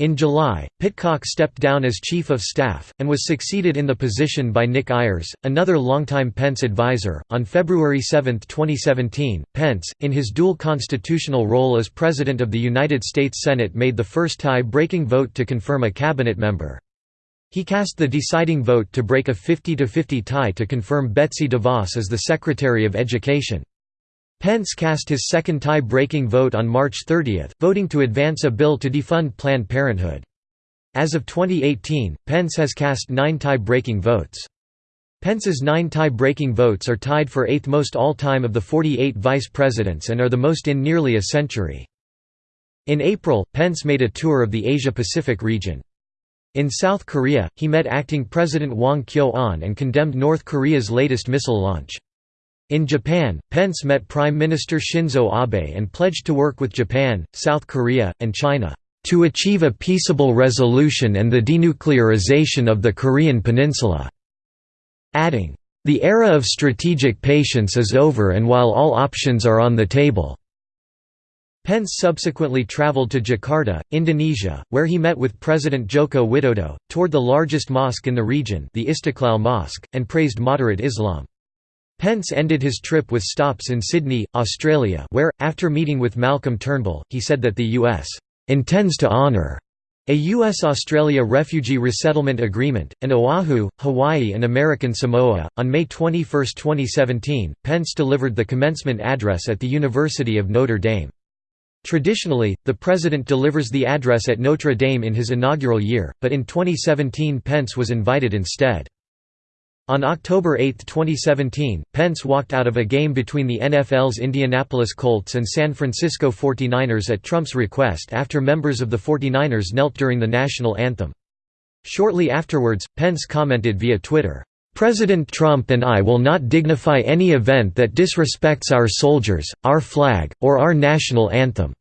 In July, Pitcock stepped down as Chief of Staff, and was succeeded in the position by Nick Ayers, another longtime Pence advisor. On February 7, 2017, Pence, in his dual constitutional role as President of the United States Senate, made the first tie breaking vote to confirm a cabinet member. He cast the deciding vote to break a 50–50 tie to confirm Betsy DeVos as the Secretary of Education. Pence cast his second tie-breaking vote on March 30, voting to advance a bill to defund Planned Parenthood. As of 2018, Pence has cast nine tie-breaking votes. Pence's nine tie-breaking votes are tied for eighth most all-time of the 48 vice presidents and are the most in nearly a century. In April, Pence made a tour of the Asia-Pacific region. In South Korea, he met acting President Hwang Kyo-ahn and condemned North Korea's latest missile launch. In Japan, Pence met Prime Minister Shinzo Abe and pledged to work with Japan, South Korea, and China, "...to achieve a peaceable resolution and the denuclearization of the Korean peninsula." Adding, "...the era of strategic patience is over and while all options are on the table." Pence subsequently traveled to Jakarta, Indonesia, where he met with President Joko Widodo, toured the largest mosque in the region the Istiqlal Mosque, and praised moderate Islam. Pence ended his trip with stops in Sydney, Australia where, after meeting with Malcolm Turnbull, he said that the U.S. intends to honour a U.S.-Australia refugee resettlement agreement, and Oahu, Hawaii and American Samoa. On May 21, 2017, Pence delivered the commencement address at the University of Notre Dame. Traditionally, the president delivers the address at Notre Dame in his inaugural year, but in 2017 Pence was invited instead. On October 8, 2017, Pence walked out of a game between the NFL's Indianapolis Colts and San Francisco 49ers at Trump's request after members of the 49ers knelt during the national anthem. Shortly afterwards, Pence commented via Twitter, "...President Trump and I will not dignify any event that disrespects our soldiers, our flag, or our national anthem."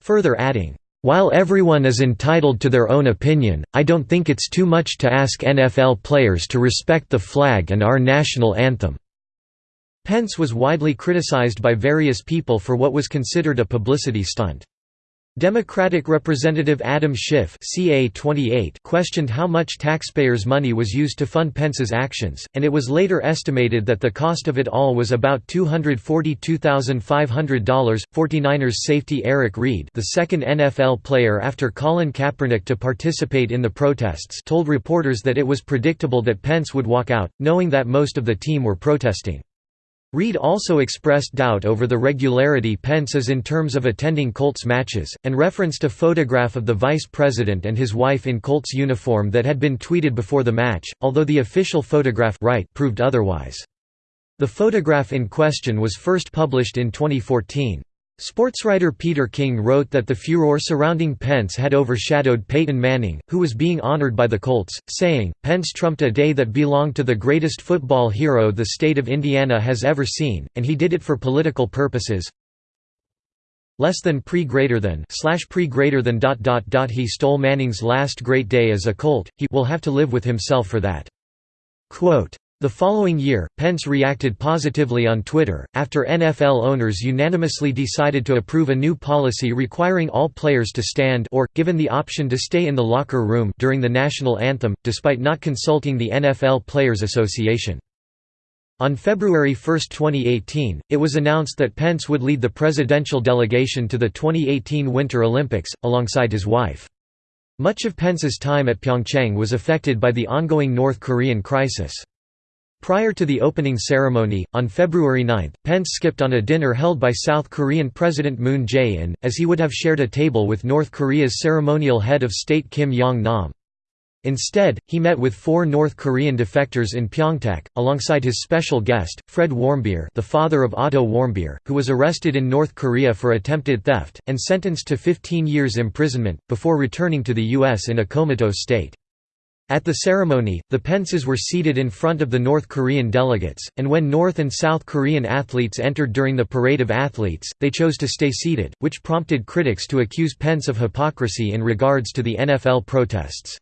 Further adding, while everyone is entitled to their own opinion, I don't think it's too much to ask NFL players to respect the flag and our national anthem." Pence was widely criticized by various people for what was considered a publicity stunt. Democratic Representative Adam Schiff CA 28 questioned how much taxpayers' money was used to fund Pence's actions, and it was later estimated that the cost of it all was about $242,500. 49ers safety Eric Reid the second NFL player after Colin Kaepernick to participate in the protests told reporters that it was predictable that Pence would walk out, knowing that most of the team were protesting. Reid also expressed doubt over the regularity Pence is in terms of attending Colts matches, and referenced a photograph of the vice president and his wife in Colts uniform that had been tweeted before the match, although the official photograph right proved otherwise. The photograph in question was first published in 2014. Sportswriter Peter King wrote that the furor surrounding Pence had overshadowed Peyton Manning, who was being honored by the Colts, saying, Pence trumped a day that belonged to the greatest football hero the state of Indiana has ever seen, and he did it for political purposes. Less than pre greater than slash pre greater than dot dot dot he stole Manning's last great day as a Colt, he will have to live with himself for that. Quote, the following year, Pence reacted positively on Twitter, after NFL owners unanimously decided to approve a new policy requiring all players to stand or, given the option to stay in the locker room during the national anthem, despite not consulting the NFL Players Association. On February 1, 2018, it was announced that Pence would lead the presidential delegation to the 2018 Winter Olympics, alongside his wife. Much of Pence's time at Pyeongchang was affected by the ongoing North Korean crisis. Prior to the opening ceremony, on February 9, Pence skipped on a dinner held by South Korean President Moon Jae-in, as he would have shared a table with North Korea's ceremonial head of state Kim Yong-nam. Instead, he met with four North Korean defectors in Pyeongtaek, alongside his special guest, Fred Warmbier the father of Otto Warmbier, who was arrested in North Korea for attempted theft, and sentenced to 15 years imprisonment, before returning to the U.S. in a comatose state. At the ceremony, the Pences were seated in front of the North Korean delegates, and when North and South Korean athletes entered during the Parade of Athletes, they chose to stay seated, which prompted critics to accuse Pence of hypocrisy in regards to the NFL protests.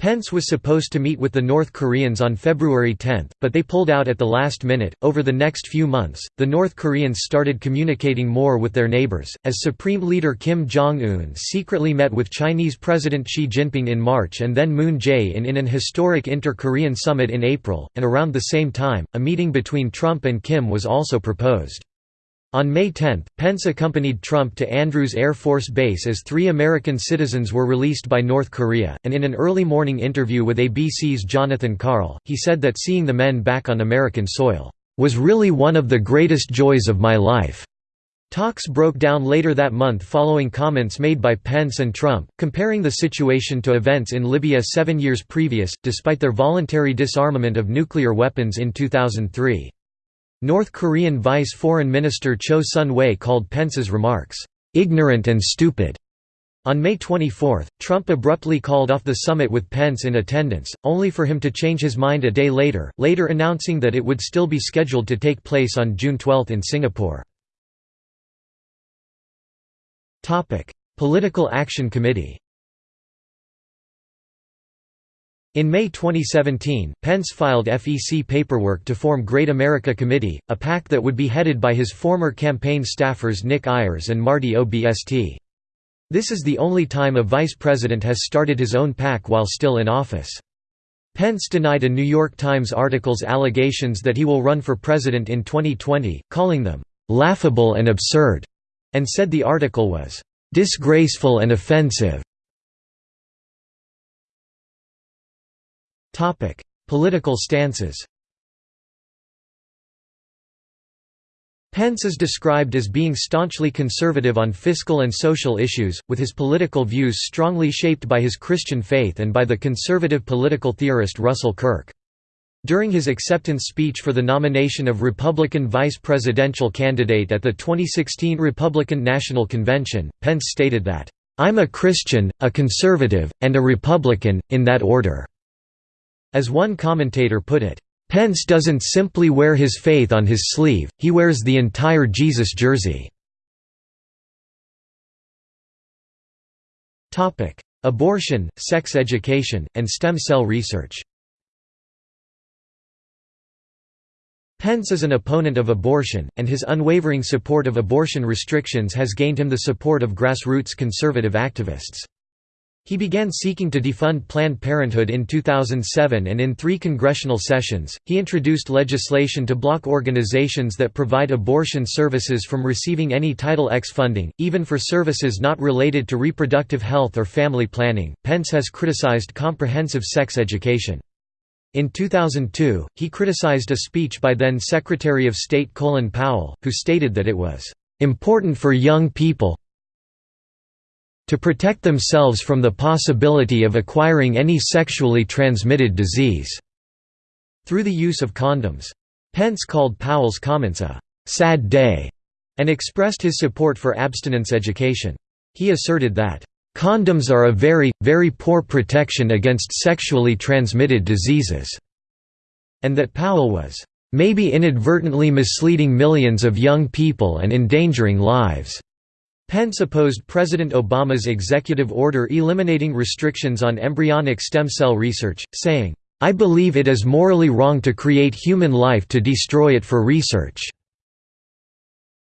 Pence was supposed to meet with the North Koreans on February 10, but they pulled out at the last minute. Over the next few months, the North Koreans started communicating more with their neighbors, as Supreme Leader Kim Jong un secretly met with Chinese President Xi Jinping in March and then Moon Jae-in in an historic inter Korean summit in April, and around the same time, a meeting between Trump and Kim was also proposed. On May 10, Pence accompanied Trump to Andrews Air Force Base as three American citizens were released by North Korea, and in an early morning interview with ABC's Jonathan Karl, he said that seeing the men back on American soil, "...was really one of the greatest joys of my life." Talks broke down later that month following comments made by Pence and Trump, comparing the situation to events in Libya seven years previous, despite their voluntary disarmament of nuclear weapons in 2003. North Korean Vice Foreign Minister Choe Son-hui called Pence's remarks, "...ignorant and stupid." On May 24, Trump abruptly called off the summit with Pence in attendance, only for him to change his mind a day later, later announcing that it would still be scheduled to take place on June 12 in Singapore. Political Action Committee In May 2017, Pence filed FEC paperwork to form Great America Committee, a PAC that would be headed by his former campaign staffers Nick Ayers and Marty Obst. This is the only time a vice president has started his own PAC while still in office. Pence denied a New York Times article's allegations that he will run for president in 2020, calling them, "...laughable and absurd", and said the article was, "...disgraceful and offensive." Topic: Political stances. Pence is described as being staunchly conservative on fiscal and social issues, with his political views strongly shaped by his Christian faith and by the conservative political theorist Russell Kirk. During his acceptance speech for the nomination of Republican vice presidential candidate at the 2016 Republican National Convention, Pence stated that, "...I'm a Christian, a conservative, and a Republican, in that order." As one commentator put it, "...Pence doesn't simply wear his faith on his sleeve, he wears the entire Jesus jersey." Abortion, sex education, and stem cell research Pence is an opponent of abortion, and his unwavering support of abortion restrictions has gained him the support of grassroots conservative activists. He began seeking to defund Planned Parenthood in 2007 and in three congressional sessions, he introduced legislation to block organizations that provide abortion services from receiving any Title X funding, even for services not related to reproductive health or family planning. Pence has criticized comprehensive sex education. In 2002, he criticized a speech by then Secretary of State Colin Powell, who stated that it was important for young people, to protect themselves from the possibility of acquiring any sexually transmitted disease through the use of condoms. Pence called Powell's comments a sad day and expressed his support for abstinence education. He asserted that condoms are a very, very poor protection against sexually transmitted diseases, and that Powell was maybe inadvertently misleading millions of young people and endangering lives. Pence opposed President Obama's executive order eliminating restrictions on embryonic stem cell research, saying, "'I believe it is morally wrong to create human life to destroy it for research.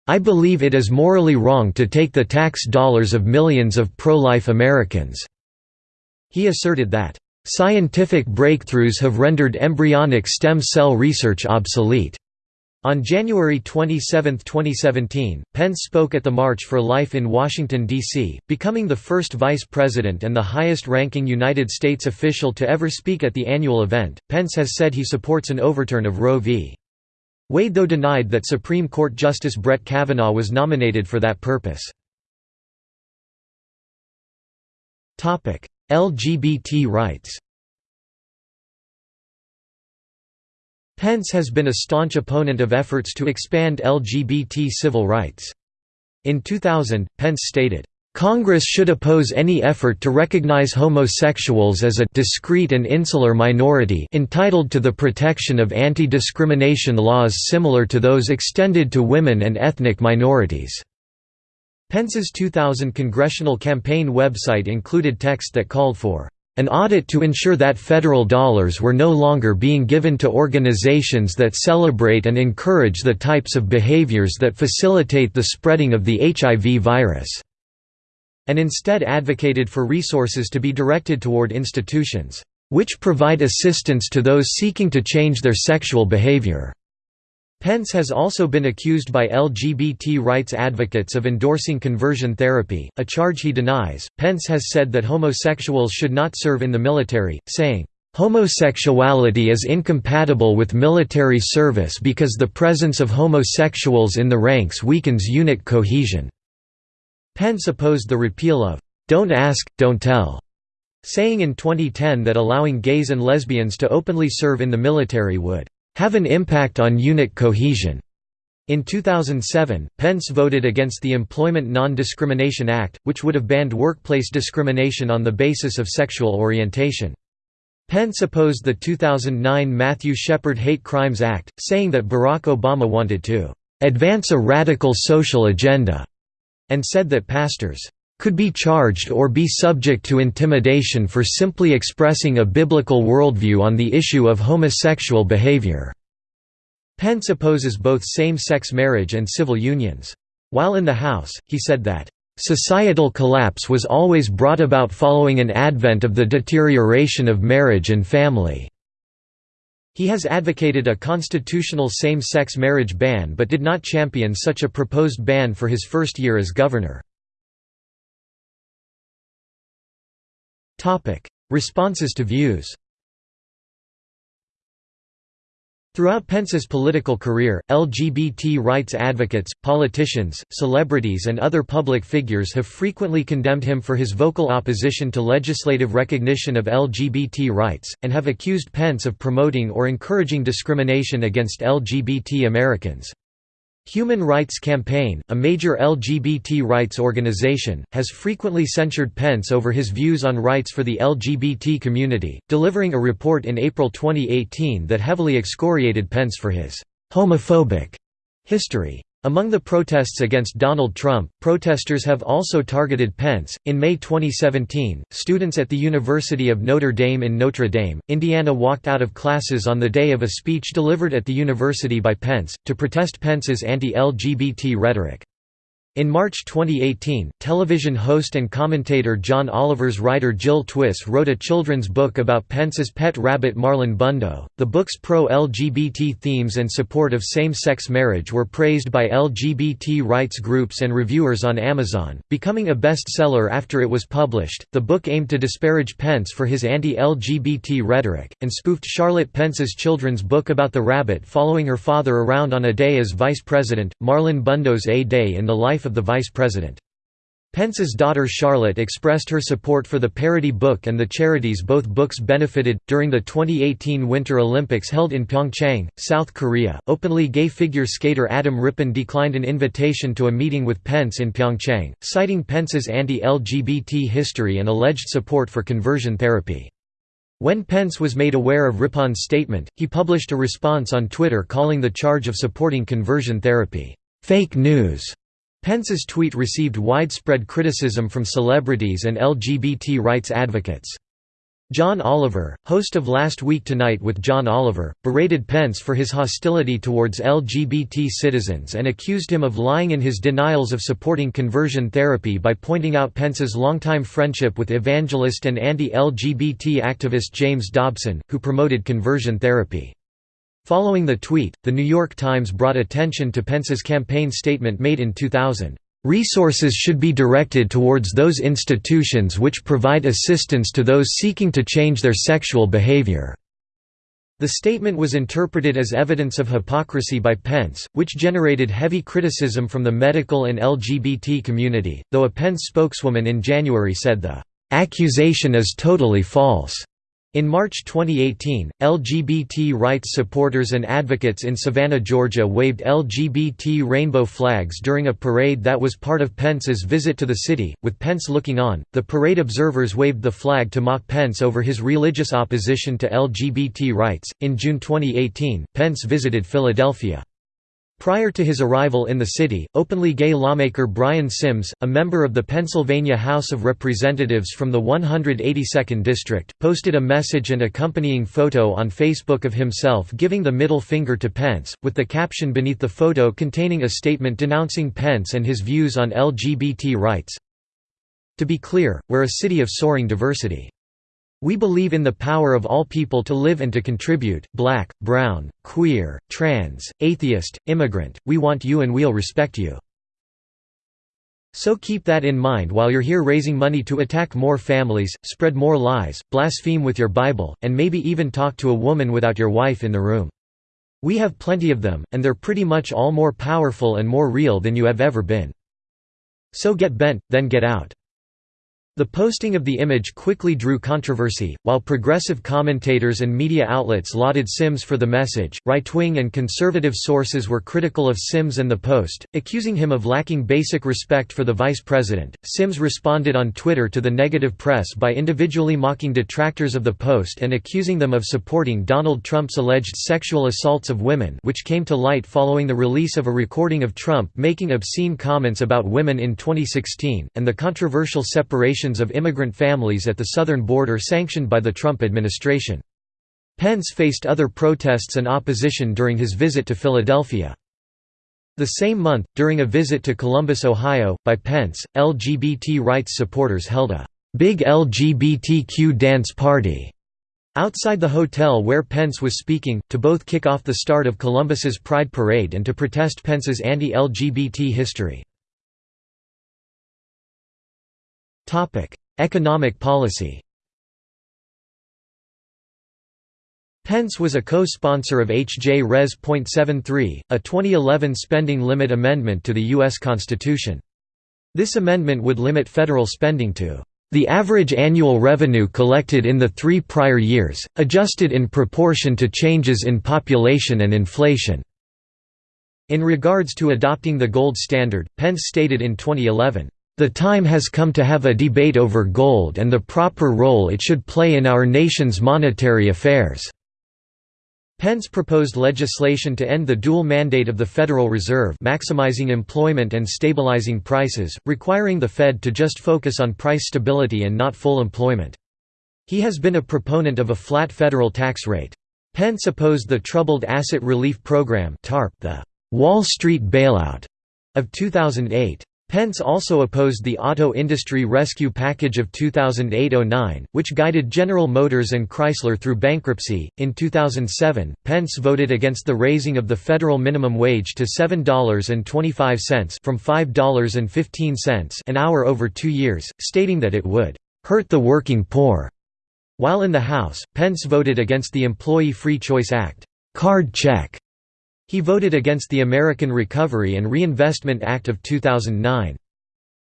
I believe it is morally wrong to take the tax dollars of millions of pro-life Americans." He asserted that, Scientific breakthroughs have rendered embryonic stem cell research obsolete. On January 27, 2017, Pence spoke at the March for Life in Washington, D.C., becoming the first vice president and the highest ranking United States official to ever speak at the annual event. Pence has said he supports an overturn of Roe v. Wade, though denied that Supreme Court Justice Brett Kavanaugh was nominated for that purpose. LGBT rights Pence has been a staunch opponent of efforts to expand LGBT civil rights. In 2000, Pence stated, Congress should oppose any effort to recognize homosexuals as a discrete and insular minority entitled to the protection of anti-discrimination laws similar to those extended to women and ethnic minorities." Pence's 2000 congressional campaign website included text that called for an audit to ensure that federal dollars were no longer being given to organizations that celebrate and encourage the types of behaviors that facilitate the spreading of the HIV virus, and instead advocated for resources to be directed toward institutions, which provide assistance to those seeking to change their sexual behavior. Pence has also been accused by LGBT rights advocates of endorsing conversion therapy, a charge he denies. Pence has said that homosexuals should not serve in the military, saying, Homosexuality is incompatible with military service because the presence of homosexuals in the ranks weakens unit cohesion. Pence opposed the repeal of, Don't Ask, Don't Tell, saying in 2010 that allowing gays and lesbians to openly serve in the military would have an impact on unit cohesion. In 2007, Pence voted against the Employment Non-Discrimination Act, which would have banned workplace discrimination on the basis of sexual orientation. Pence opposed the 2009 Matthew Shepard Hate Crimes Act, saying that Barack Obama wanted to "...advance a radical social agenda", and said that pastors could be charged or be subject to intimidation for simply expressing a biblical worldview on the issue of homosexual behavior. Pence opposes both same-sex marriage and civil unions. While in the House, he said that, "...societal collapse was always brought about following an advent of the deterioration of marriage and family." He has advocated a constitutional same-sex marriage ban but did not champion such a proposed ban for his first year as governor. Responses to views Throughout Pence's political career, LGBT rights advocates, politicians, celebrities and other public figures have frequently condemned him for his vocal opposition to legislative recognition of LGBT rights, and have accused Pence of promoting or encouraging discrimination against LGBT Americans. Human Rights Campaign, a major LGBT rights organization, has frequently censured Pence over his views on rights for the LGBT community, delivering a report in April 2018 that heavily excoriated Pence for his homophobic history. Among the protests against Donald Trump, protesters have also targeted Pence. In May 2017, students at the University of Notre Dame in Notre Dame, Indiana walked out of classes on the day of a speech delivered at the university by Pence, to protest Pence's anti LGBT rhetoric. In March 2018, television host and commentator John Oliver's writer Jill Twiss wrote a children's book about Pence's pet rabbit Marlon Bundo. The book's pro LGBT themes and support of same sex marriage were praised by LGBT rights groups and reviewers on Amazon, becoming a bestseller after it was published. The book aimed to disparage Pence for his anti LGBT rhetoric, and spoofed Charlotte Pence's children's book about the rabbit following her father around on a day as vice president, Marlon Bundo's A Day in the Life of the Vice President. Pence's daughter Charlotte expressed her support for the parody book and the charities both books benefited. During the 2018 Winter Olympics held in Pyeongchang, South Korea, openly gay figure skater Adam Rippon declined an invitation to a meeting with Pence in Pyeongchang, citing Pence's anti LGBT history and alleged support for conversion therapy. When Pence was made aware of Rippon's statement, he published a response on Twitter calling the charge of supporting conversion therapy, fake news. Pence's tweet received widespread criticism from celebrities and LGBT rights advocates. John Oliver, host of Last Week Tonight with John Oliver, berated Pence for his hostility towards LGBT citizens and accused him of lying in his denials of supporting conversion therapy by pointing out Pence's longtime friendship with evangelist and anti-LGBT activist James Dobson, who promoted conversion therapy. Following the tweet, The New York Times brought attention to Pence's campaign statement made in 2000. Resources should be directed towards those institutions which provide assistance to those seeking to change their sexual behavior." The statement was interpreted as evidence of hypocrisy by Pence, which generated heavy criticism from the medical and LGBT community, though a Pence spokeswoman in January said the "...accusation is totally false." In March 2018, LGBT rights supporters and advocates in Savannah, Georgia waved LGBT rainbow flags during a parade that was part of Pence's visit to the city, with Pence looking on. The parade observers waved the flag to mock Pence over his religious opposition to LGBT rights. In June 2018, Pence visited Philadelphia. Prior to his arrival in the city, openly gay lawmaker Brian Sims, a member of the Pennsylvania House of Representatives from the 182nd District, posted a message and accompanying photo on Facebook of himself giving the middle finger to Pence, with the caption beneath the photo containing a statement denouncing Pence and his views on LGBT rights. To be clear, we're a city of soaring diversity. We believe in the power of all people to live and to contribute, black, brown, queer, trans, atheist, immigrant, we want you and we'll respect you. So keep that in mind while you're here raising money to attack more families, spread more lies, blaspheme with your Bible, and maybe even talk to a woman without your wife in the room. We have plenty of them, and they're pretty much all more powerful and more real than you have ever been. So get bent, then get out. The posting of the image quickly drew controversy, while progressive commentators and media outlets lauded Sims for the message. Right wing and conservative sources were critical of Sims and the post, accusing him of lacking basic respect for the vice president. Sims responded on Twitter to the negative press by individually mocking detractors of the post and accusing them of supporting Donald Trump's alleged sexual assaults of women, which came to light following the release of a recording of Trump making obscene comments about women in 2016, and the controversial separation of immigrant families at the southern border sanctioned by the Trump administration. Pence faced other protests and opposition during his visit to Philadelphia. The same month, during a visit to Columbus, Ohio, by Pence, LGBT rights supporters held a «big LGBTQ dance party» outside the hotel where Pence was speaking, to both kick off the start of Columbus's Pride Parade and to protest Pence's anti-LGBT history. Economic policy Pence was a co-sponsor of H.J. Res. .73, a 2011 spending limit amendment to the U.S. Constitution. This amendment would limit federal spending to the average annual revenue collected in the three prior years, adjusted in proportion to changes in population and inflation." In regards to adopting the gold standard, Pence stated in 2011, the time has come to have a debate over gold and the proper role it should play in our nation's monetary affairs." Pence proposed legislation to end the dual mandate of the Federal Reserve maximizing employment and stabilizing prices, requiring the Fed to just focus on price stability and not full employment. He has been a proponent of a flat federal tax rate. Pence opposed the Troubled Asset Relief Program the «Wall Street bailout» of 2008. Pence also opposed the Auto Industry Rescue Package of 2008–09, which guided General Motors and Chrysler through bankruptcy. In 2007, Pence voted against the raising of the federal minimum wage to $7.25 from $5.15 an hour over two years, stating that it would hurt the working poor. While in the House, Pence voted against the Employee Free Choice Act, card check, he voted against the American Recovery and Reinvestment Act of 2009.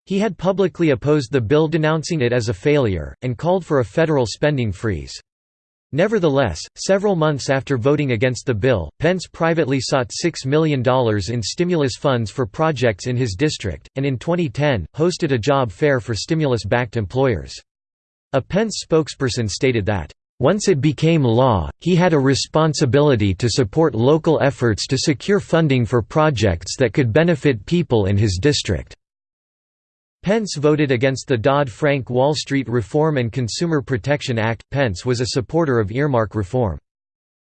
He had publicly opposed the bill denouncing it as a failure, and called for a federal spending freeze. Nevertheless, several months after voting against the bill, Pence privately sought $6 million in stimulus funds for projects in his district, and in 2010, hosted a job fair for stimulus-backed employers. A Pence spokesperson stated that, once it became law, he had a responsibility to support local efforts to secure funding for projects that could benefit people in his district. Pence voted against the Dodd-Frank Wall Street Reform and Consumer Protection Act. Pence was a supporter of earmark reform.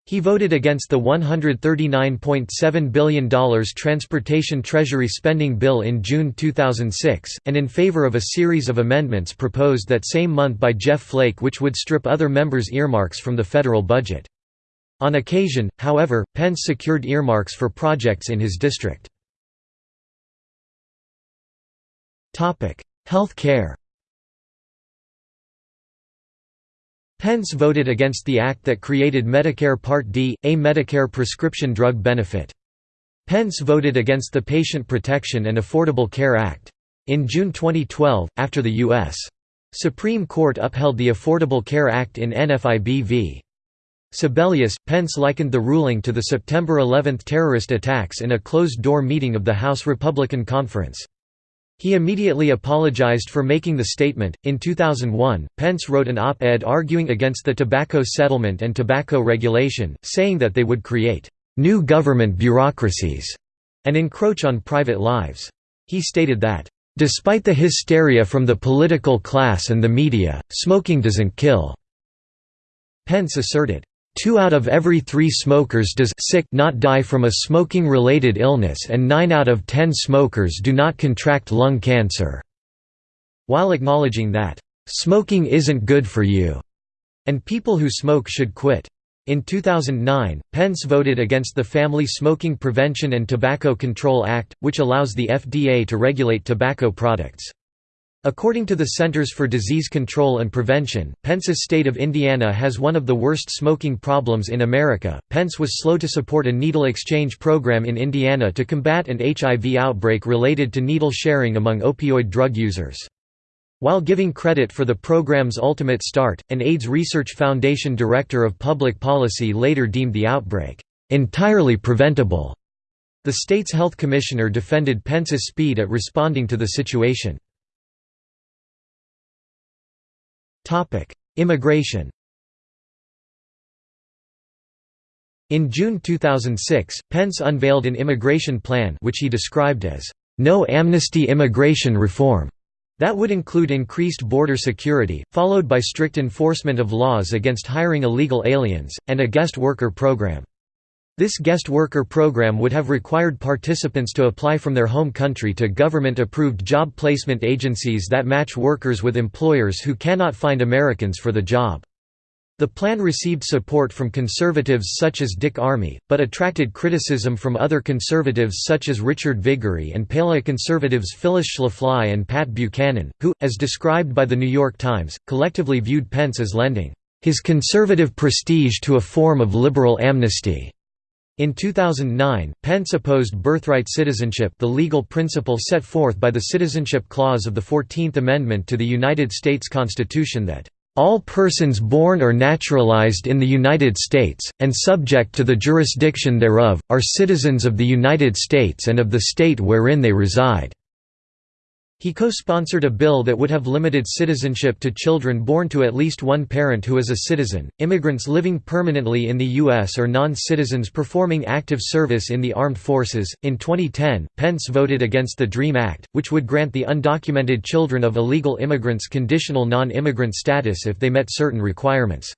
He voted against the $139.7 billion Transportation Treasury spending bill in June 2006, and in favor of a series of amendments proposed that same month by Jeff Flake which would strip other members' earmarks from the federal budget. On occasion, however, Pence secured earmarks for projects in his district. Health care Pence voted against the act that created Medicare Part D, a Medicare prescription drug benefit. Pence voted against the Patient Protection and Affordable Care Act. In June 2012, after the U.S. Supreme Court upheld the Affordable Care Act in NFIB v. Sebelius, Pence likened the ruling to the September 11 terrorist attacks in a closed-door meeting of the House Republican Conference. He immediately apologized for making the statement. In 2001, Pence wrote an op ed arguing against the tobacco settlement and tobacco regulation, saying that they would create new government bureaucracies and encroach on private lives. He stated that, Despite the hysteria from the political class and the media, smoking doesn't kill. Pence asserted, Two out of every three smokers does sick not die from a smoking-related illness and nine out of ten smokers do not contract lung cancer", while acknowledging that, "...smoking isn't good for you", and people who smoke should quit. In 2009, Pence voted against the Family Smoking Prevention and Tobacco Control Act, which allows the FDA to regulate tobacco products. According to the Centers for Disease Control and Prevention, Pence's state of Indiana has one of the worst smoking problems in America. Pence was slow to support a needle exchange program in Indiana to combat an HIV outbreak related to needle sharing among opioid drug users. While giving credit for the program's ultimate start, an AIDS Research Foundation director of public policy later deemed the outbreak entirely preventable. The state's health commissioner defended Pence's speed at responding to the situation. Immigration In June 2006, Pence unveiled an immigration plan which he described as, "...no amnesty immigration reform." That would include increased border security, followed by strict enforcement of laws against hiring illegal aliens, and a guest worker program. This guest worker program would have required participants to apply from their home country to government-approved job placement agencies that match workers with employers who cannot find Americans for the job. The plan received support from conservatives such as Dick Armey, but attracted criticism from other conservatives such as Richard Viguerie and paleoconservatives Phyllis Schlafly and Pat Buchanan, who, as described by The New York Times, collectively viewed Pence as lending his conservative prestige to a form of liberal amnesty. In 2009, Pence opposed birthright citizenship the legal principle set forth by the Citizenship Clause of the Fourteenth Amendment to the United States Constitution that, "...all persons born or naturalized in the United States, and subject to the jurisdiction thereof, are citizens of the United States and of the state wherein they reside." He co-sponsored a bill that would have limited citizenship to children born to at least one parent who is a citizen, immigrants living permanently in the U.S. or non-citizens performing active service in the armed forces. In 2010, Pence voted against the DREAM Act, which would grant the undocumented children of illegal immigrants conditional non-immigrant status if they met certain requirements.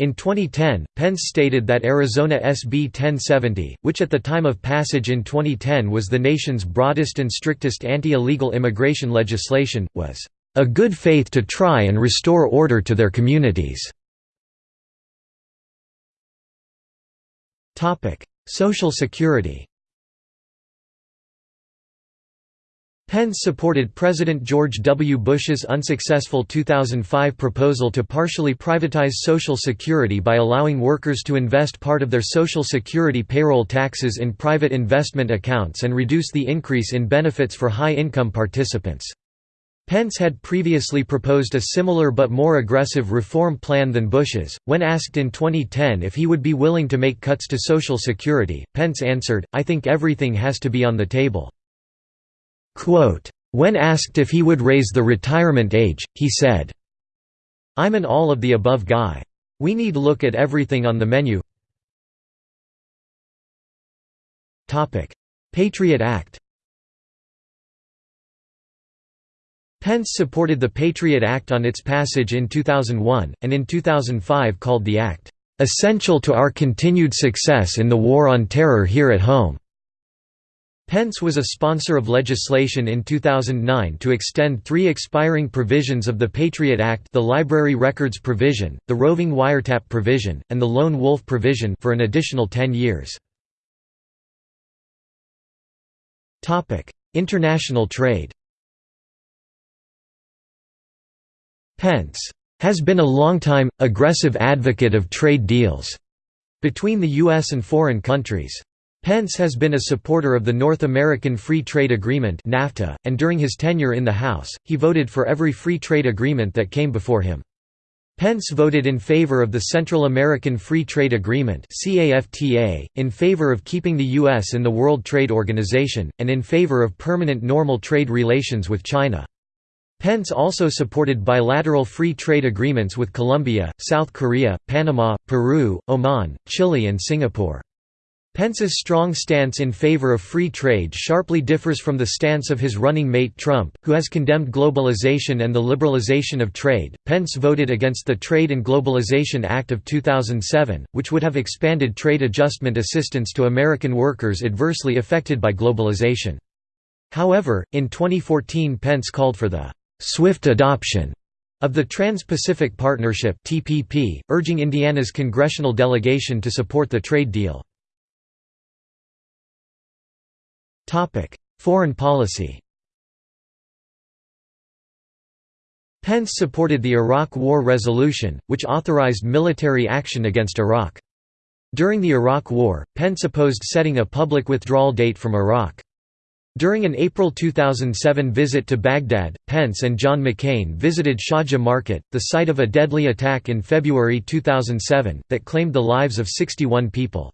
In 2010, Pence stated that Arizona SB 1070, which at the time of passage in 2010 was the nation's broadest and strictest anti-illegal immigration legislation, was a good faith to try and restore order to their communities. Social Security Pence supported President George W. Bush's unsuccessful 2005 proposal to partially privatize Social Security by allowing workers to invest part of their Social Security payroll taxes in private investment accounts and reduce the increase in benefits for high-income participants. Pence had previously proposed a similar but more aggressive reform plan than Bush's. When asked in 2010 if he would be willing to make cuts to Social Security, Pence answered, I think everything has to be on the table. When asked if he would raise the retirement age, he said, I'm an all-of-the-above guy. We need look at everything on the menu Patriot Act Pence supported the Patriot Act on its passage in 2001, and in 2005 called the act, "...essential to our continued success in the war on terror here at home." Pence was a sponsor of legislation in 2009 to extend three expiring provisions of the Patriot Act the Library Records Provision, the Roving Wiretap Provision, and the Lone Wolf Provision for an additional 10 years. International trade Pence has been a longtime, aggressive advocate of trade deals between the U.S. and foreign countries. Pence has been a supporter of the North American Free Trade Agreement NAFTA, and during his tenure in the House, he voted for every free trade agreement that came before him. Pence voted in favor of the Central American Free Trade Agreement in favor of keeping the U.S. in the World Trade Organization, and in favor of permanent normal trade relations with China. Pence also supported bilateral free trade agreements with Colombia, South Korea, Panama, Peru, Oman, Chile and Singapore. Pence's strong stance in favor of free trade sharply differs from the stance of his running mate Trump, who has condemned globalization and the liberalization of trade. Pence voted against the Trade and Globalization Act of 2007, which would have expanded trade adjustment assistance to American workers adversely affected by globalization. However, in 2014 Pence called for the swift adoption of the Trans-Pacific Partnership (TPP), urging Indiana's congressional delegation to support the trade deal. Foreign policy Pence supported the Iraq War resolution, which authorized military action against Iraq. During the Iraq War, Pence opposed setting a public withdrawal date from Iraq. During an April 2007 visit to Baghdad, Pence and John McCain visited Shorja Market, the site of a deadly attack in February 2007, that claimed the lives of 61 people.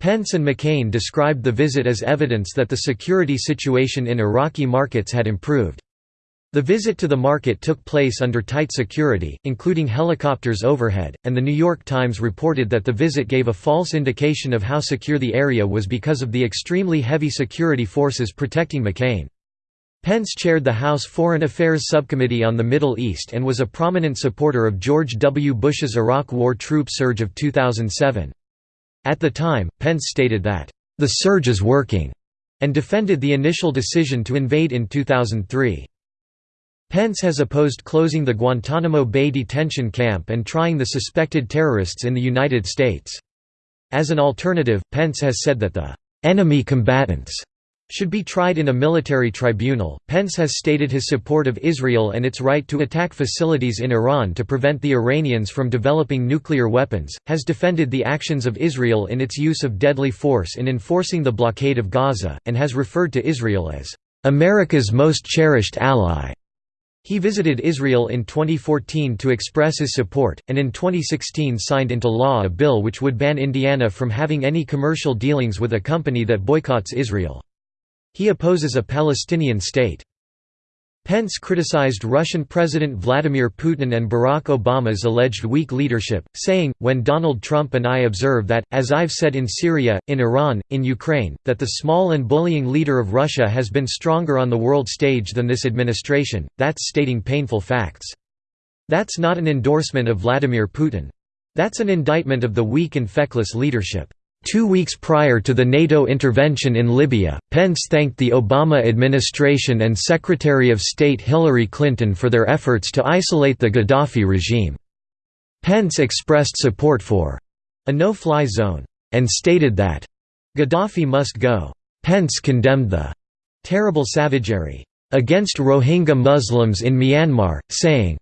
Pence and McCain described the visit as evidence that the security situation in Iraqi markets had improved. The visit to the market took place under tight security, including helicopters overhead, and The New York Times reported that the visit gave a false indication of how secure the area was because of the extremely heavy security forces protecting McCain. Pence chaired the House Foreign Affairs Subcommittee on the Middle East and was a prominent supporter of George W. Bush's Iraq War troop surge of 2007. At the time, Pence stated that, "...the surge is working," and defended the initial decision to invade in 2003. Pence has opposed closing the Guantanamo Bay detention camp and trying the suspected terrorists in the United States. As an alternative, Pence has said that the enemy combatants should be tried in a military tribunal. Pence has stated his support of Israel and its right to attack facilities in Iran to prevent the Iranians from developing nuclear weapons, has defended the actions of Israel in its use of deadly force in enforcing the blockade of Gaza, and has referred to Israel as America's most cherished ally. He visited Israel in 2014 to express his support, and in 2016 signed into law a bill which would ban Indiana from having any commercial dealings with a company that boycotts Israel. He opposes a Palestinian state. Pence criticized Russian President Vladimir Putin and Barack Obama's alleged weak leadership, saying, when Donald Trump and I observe that, as I've said in Syria, in Iran, in Ukraine, that the small and bullying leader of Russia has been stronger on the world stage than this administration, that's stating painful facts. That's not an endorsement of Vladimir Putin. That's an indictment of the weak and feckless leadership. Two weeks prior to the NATO intervention in Libya, Pence thanked the Obama administration and Secretary of State Hillary Clinton for their efforts to isolate the Gaddafi regime. Pence expressed support for a no-fly zone, and stated that Gaddafi must go. Pence condemned the terrible savagery against Rohingya Muslims in Myanmar, saying,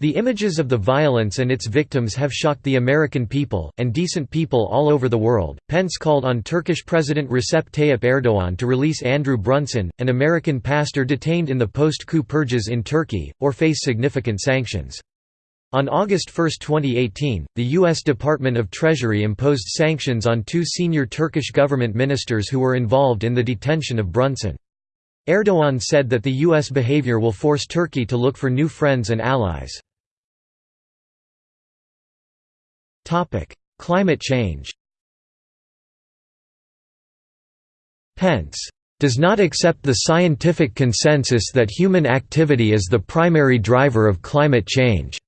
the images of the violence and its victims have shocked the American people, and decent people all over the world. Pence called on Turkish President Recep Tayyip Erdogan to release Andrew Brunson, an American pastor detained in the post coup purges in Turkey, or face significant sanctions. On August 1, 2018, the U.S. Department of Treasury imposed sanctions on two senior Turkish government ministers who were involved in the detention of Brunson. Erdogan said that the U.S. behavior will force Turkey to look for new friends and allies. Climate change Pence does not accept the scientific consensus that human activity is the primary driver of climate change."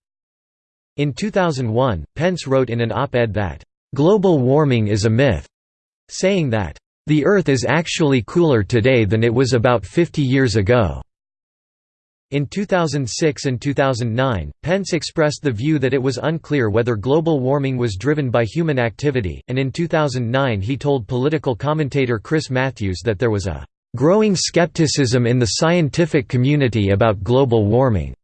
In 2001, Pence wrote in an op-ed that, "...global warming is a myth," saying that, "...the Earth is actually cooler today than it was about 50 years ago." In 2006 and 2009, Pence expressed the view that it was unclear whether global warming was driven by human activity, and in 2009 he told political commentator Chris Matthews that there was a "...growing skepticism in the scientific community about global warming."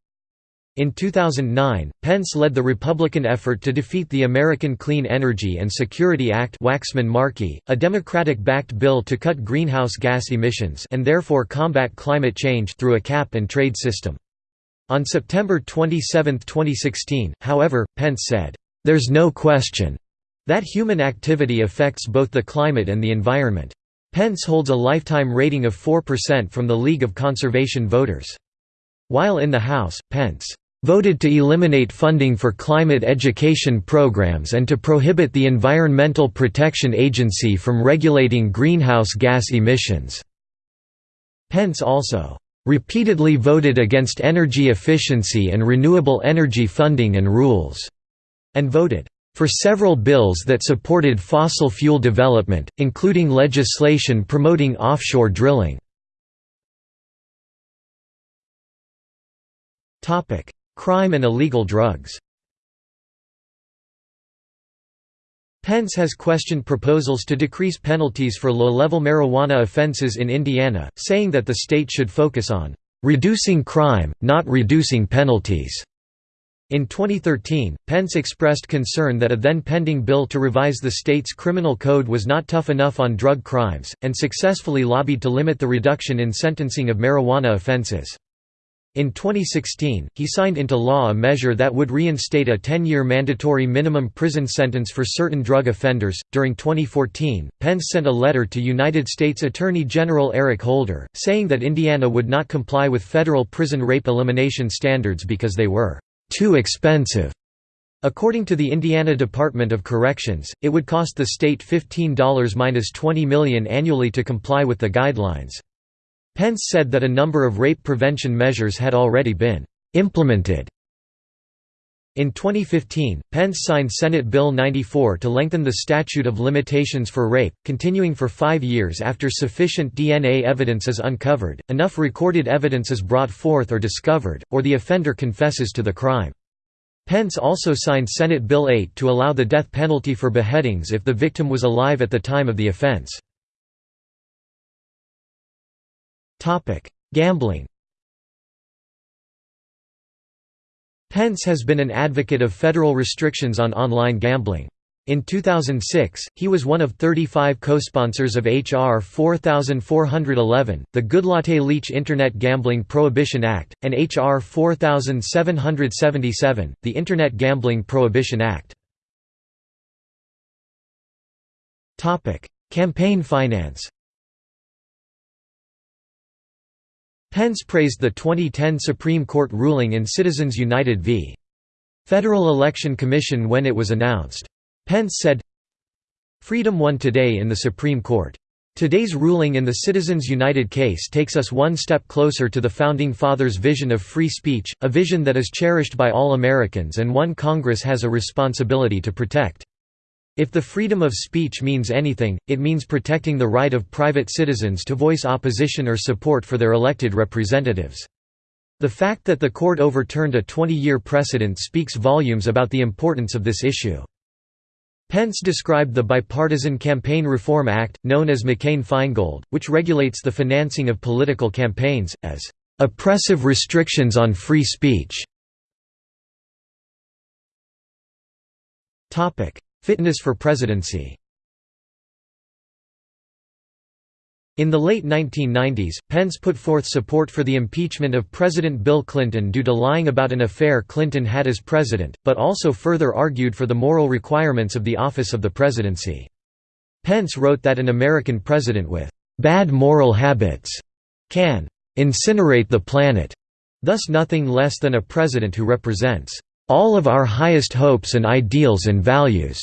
In 2009, Pence led the Republican effort to defeat the American Clean Energy and Security Act Waxman-Markey, a Democratic-backed bill to cut greenhouse gas emissions and therefore combat climate change through a cap-and-trade system. On September 27, 2016, however, Pence said, "...there's no question," that human activity affects both the climate and the environment. Pence holds a lifetime rating of 4% from the League of Conservation Voters. While in the House, Pence voted to eliminate funding for climate education programs and to prohibit the Environmental Protection Agency from regulating greenhouse gas emissions." Pence also "...repeatedly voted against energy efficiency and renewable energy funding and rules," and voted for several bills that supported fossil fuel development, including legislation promoting offshore drilling. Crime and illegal drugs Pence has questioned proposals to decrease penalties for low-level marijuana offenses in Indiana, saying that the state should focus on "...reducing crime, not reducing penalties." In 2013, Pence expressed concern that a then-pending bill to revise the state's criminal code was not tough enough on drug crimes, and successfully lobbied to limit the reduction in sentencing of marijuana offenses. In 2016, he signed into law a measure that would reinstate a 10 year mandatory minimum prison sentence for certain drug offenders. During 2014, Pence sent a letter to United States Attorney General Eric Holder, saying that Indiana would not comply with federal prison rape elimination standards because they were too expensive. According to the Indiana Department of Corrections, it would cost the state $15–20 million annually to comply with the guidelines. Pence said that a number of rape prevention measures had already been implemented. In 2015, Pence signed Senate Bill 94 to lengthen the statute of limitations for rape, continuing for five years after sufficient DNA evidence is uncovered, enough recorded evidence is brought forth or discovered, or the offender confesses to the crime. Pence also signed Senate Bill 8 to allow the death penalty for beheadings if the victim was alive at the time of the offense. Topic: Gambling. Pence has been an advocate of federal restrictions on online gambling. In 2006, he was one of 35 co-sponsors of H.R. 4411, the Goodlatte-Leach Internet Gambling Prohibition Act, and H.R. 4777, the Internet Gambling Prohibition Act. Campaign finance Pence praised the 2010 Supreme Court ruling in Citizens United v. Federal Election Commission when it was announced. Pence said, Freedom won today in the Supreme Court. Today's ruling in the Citizens United case takes us one step closer to the Founding Fathers' vision of free speech, a vision that is cherished by all Americans and one Congress has a responsibility to protect. If the freedom of speech means anything, it means protecting the right of private citizens to voice opposition or support for their elected representatives. The fact that the court overturned a 20-year precedent speaks volumes about the importance of this issue. Pence described the Bipartisan Campaign Reform Act, known as McCain-Feingold, which regulates the financing of political campaigns, as oppressive restrictions on free speech. Fitness for presidency In the late 1990s, Pence put forth support for the impeachment of President Bill Clinton due to lying about an affair Clinton had as president, but also further argued for the moral requirements of the office of the presidency. Pence wrote that an American president with «bad moral habits» can «incinerate the planet», thus nothing less than a president who represents «all of our highest hopes and ideals and values»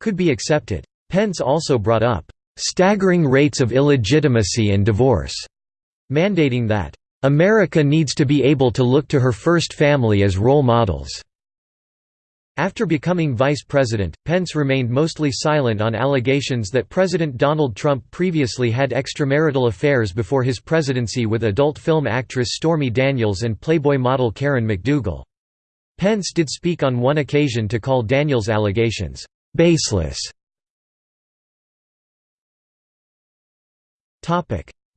could be accepted. Pence also brought up "...staggering rates of illegitimacy and divorce", mandating that, "...America needs to be able to look to her first family as role models." After becoming vice president, Pence remained mostly silent on allegations that President Donald Trump previously had extramarital affairs before his presidency with adult film actress Stormy Daniels and Playboy model Karen McDougal. Pence did speak on one occasion to call Daniels' allegations, "...baseless."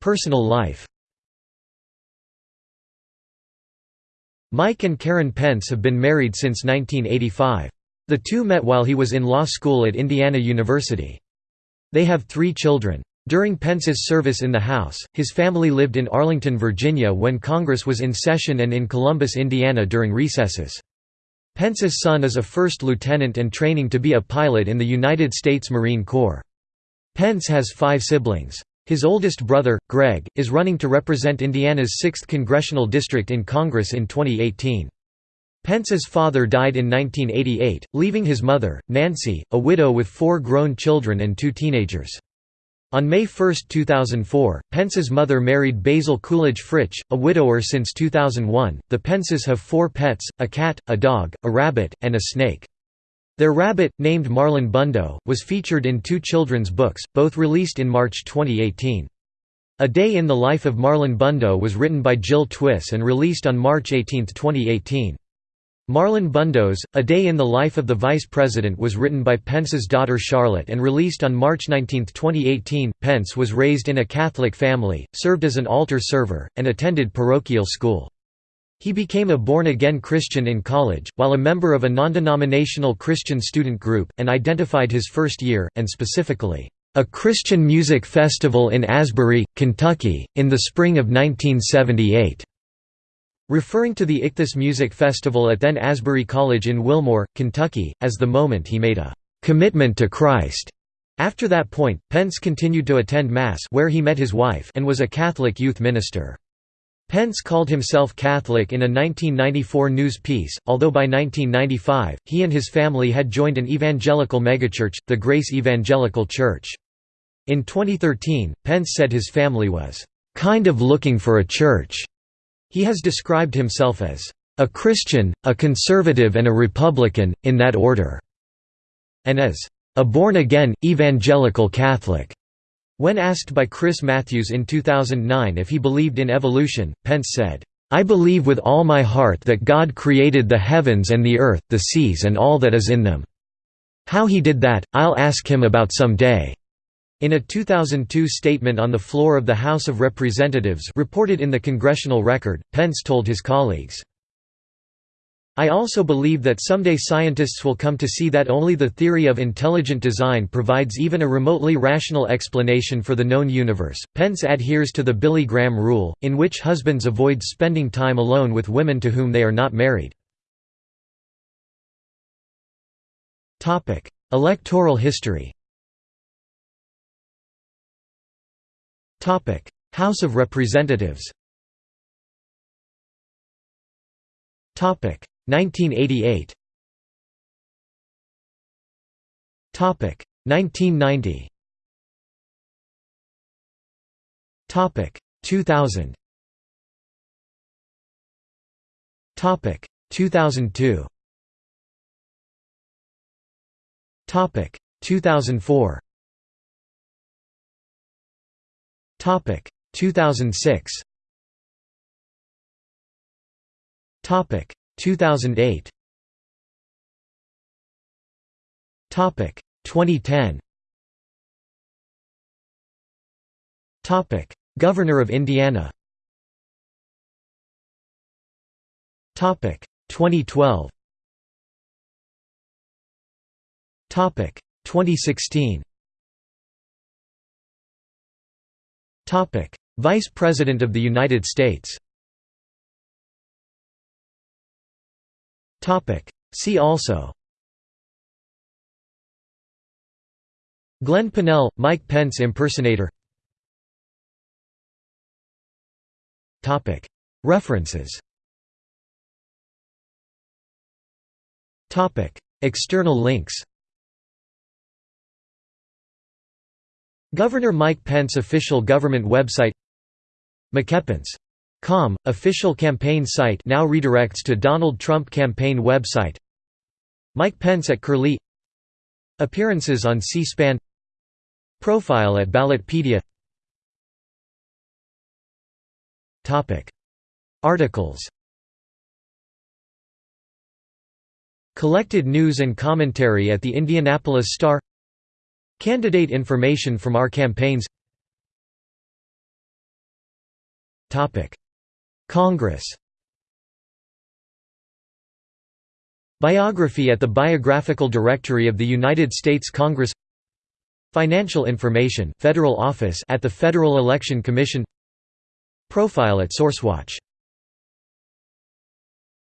Personal life Mike and Karen Pence have been married since 1985. The two met while he was in law school at Indiana University. They have three children. During Pence's service in the House, his family lived in Arlington, Virginia when Congress was in session and in Columbus, Indiana during recesses. Pence's son is a first lieutenant and training to be a pilot in the United States Marine Corps. Pence has five siblings. His oldest brother, Greg, is running to represent Indiana's 6th congressional district in Congress in 2018. Pence's father died in 1988, leaving his mother, Nancy, a widow with four grown children and two teenagers. On May 1, 2004, Pence's mother married Basil Coolidge Fritch, a widower since 2001. The Pences have four pets a cat, a dog, a rabbit, and a snake. Their rabbit, named Marlon Bundo, was featured in two children's books, both released in March 2018. A Day in the Life of Marlon Bundo was written by Jill Twiss and released on March 18, 2018. Marlon Bundo's, A Day in the Life of the Vice President was written by Pence's daughter Charlotte and released on March 19, 2018. Pence was raised in a Catholic family, served as an altar server, and attended parochial school. He became a born-again Christian in college, while a member of a non-denominational Christian student group, and identified his first year, and specifically, "...a Christian music festival in Asbury, Kentucky, in the spring of 1978." Referring to the Ichthus Music Festival at then Asbury College in Wilmore, Kentucky, as the moment he made a "...commitment to Christ." After that point, Pence continued to attend Mass where he met his wife and was a Catholic youth minister. Pence called himself Catholic in a 1994 news piece, although by 1995, he and his family had joined an evangelical megachurch, the Grace Evangelical Church. In 2013, Pence said his family was, "...kind of looking for a church." He has described himself as, "...a Christian, a conservative and a Republican, in that order," and as, "...a born-again, evangelical Catholic." When asked by Chris Matthews in 2009 if he believed in evolution, Pence said, "'I believe with all my heart that God created the heavens and the earth, the seas and all that is in them. How he did that, I'll ask him about some day." In a 2002 statement on the floor of the House of Representatives reported in the Congressional Record, Pence told his colleagues, I also believe that someday scientists will come to see that only the theory of intelligent design provides even a remotely rational explanation for the known universe. Pence adheres to the Billy Graham rule, in which husbands avoid spending time alone with women to whom they are not married. Topic: Electoral history. House of Representatives. Topic: 1988 Topic. 1990 Topic. 2000 Topic. 2002 Topic. 2004 Topic. 2006 Topic. 2008 Topic. 2010 Topic. Governor of Indiana. Topic. 2012 Topic. 2016 Vice President of the United States See also Glenn Pinnell, Mike Pence impersonator References External links Governor Mike Pence official government website MikePence.com, official campaign site now redirects to Donald Trump campaign website Mike Pence at Curlie Appearances on C-SPAN Profile at Ballotpedia Articles Collected news and commentary at the Indianapolis Star Candidate information from our campaigns. Congress. Biography at the Biographical Directory of the United States Congress. Financial information Federal Office at the Federal Election Commission. Profile at SourceWatch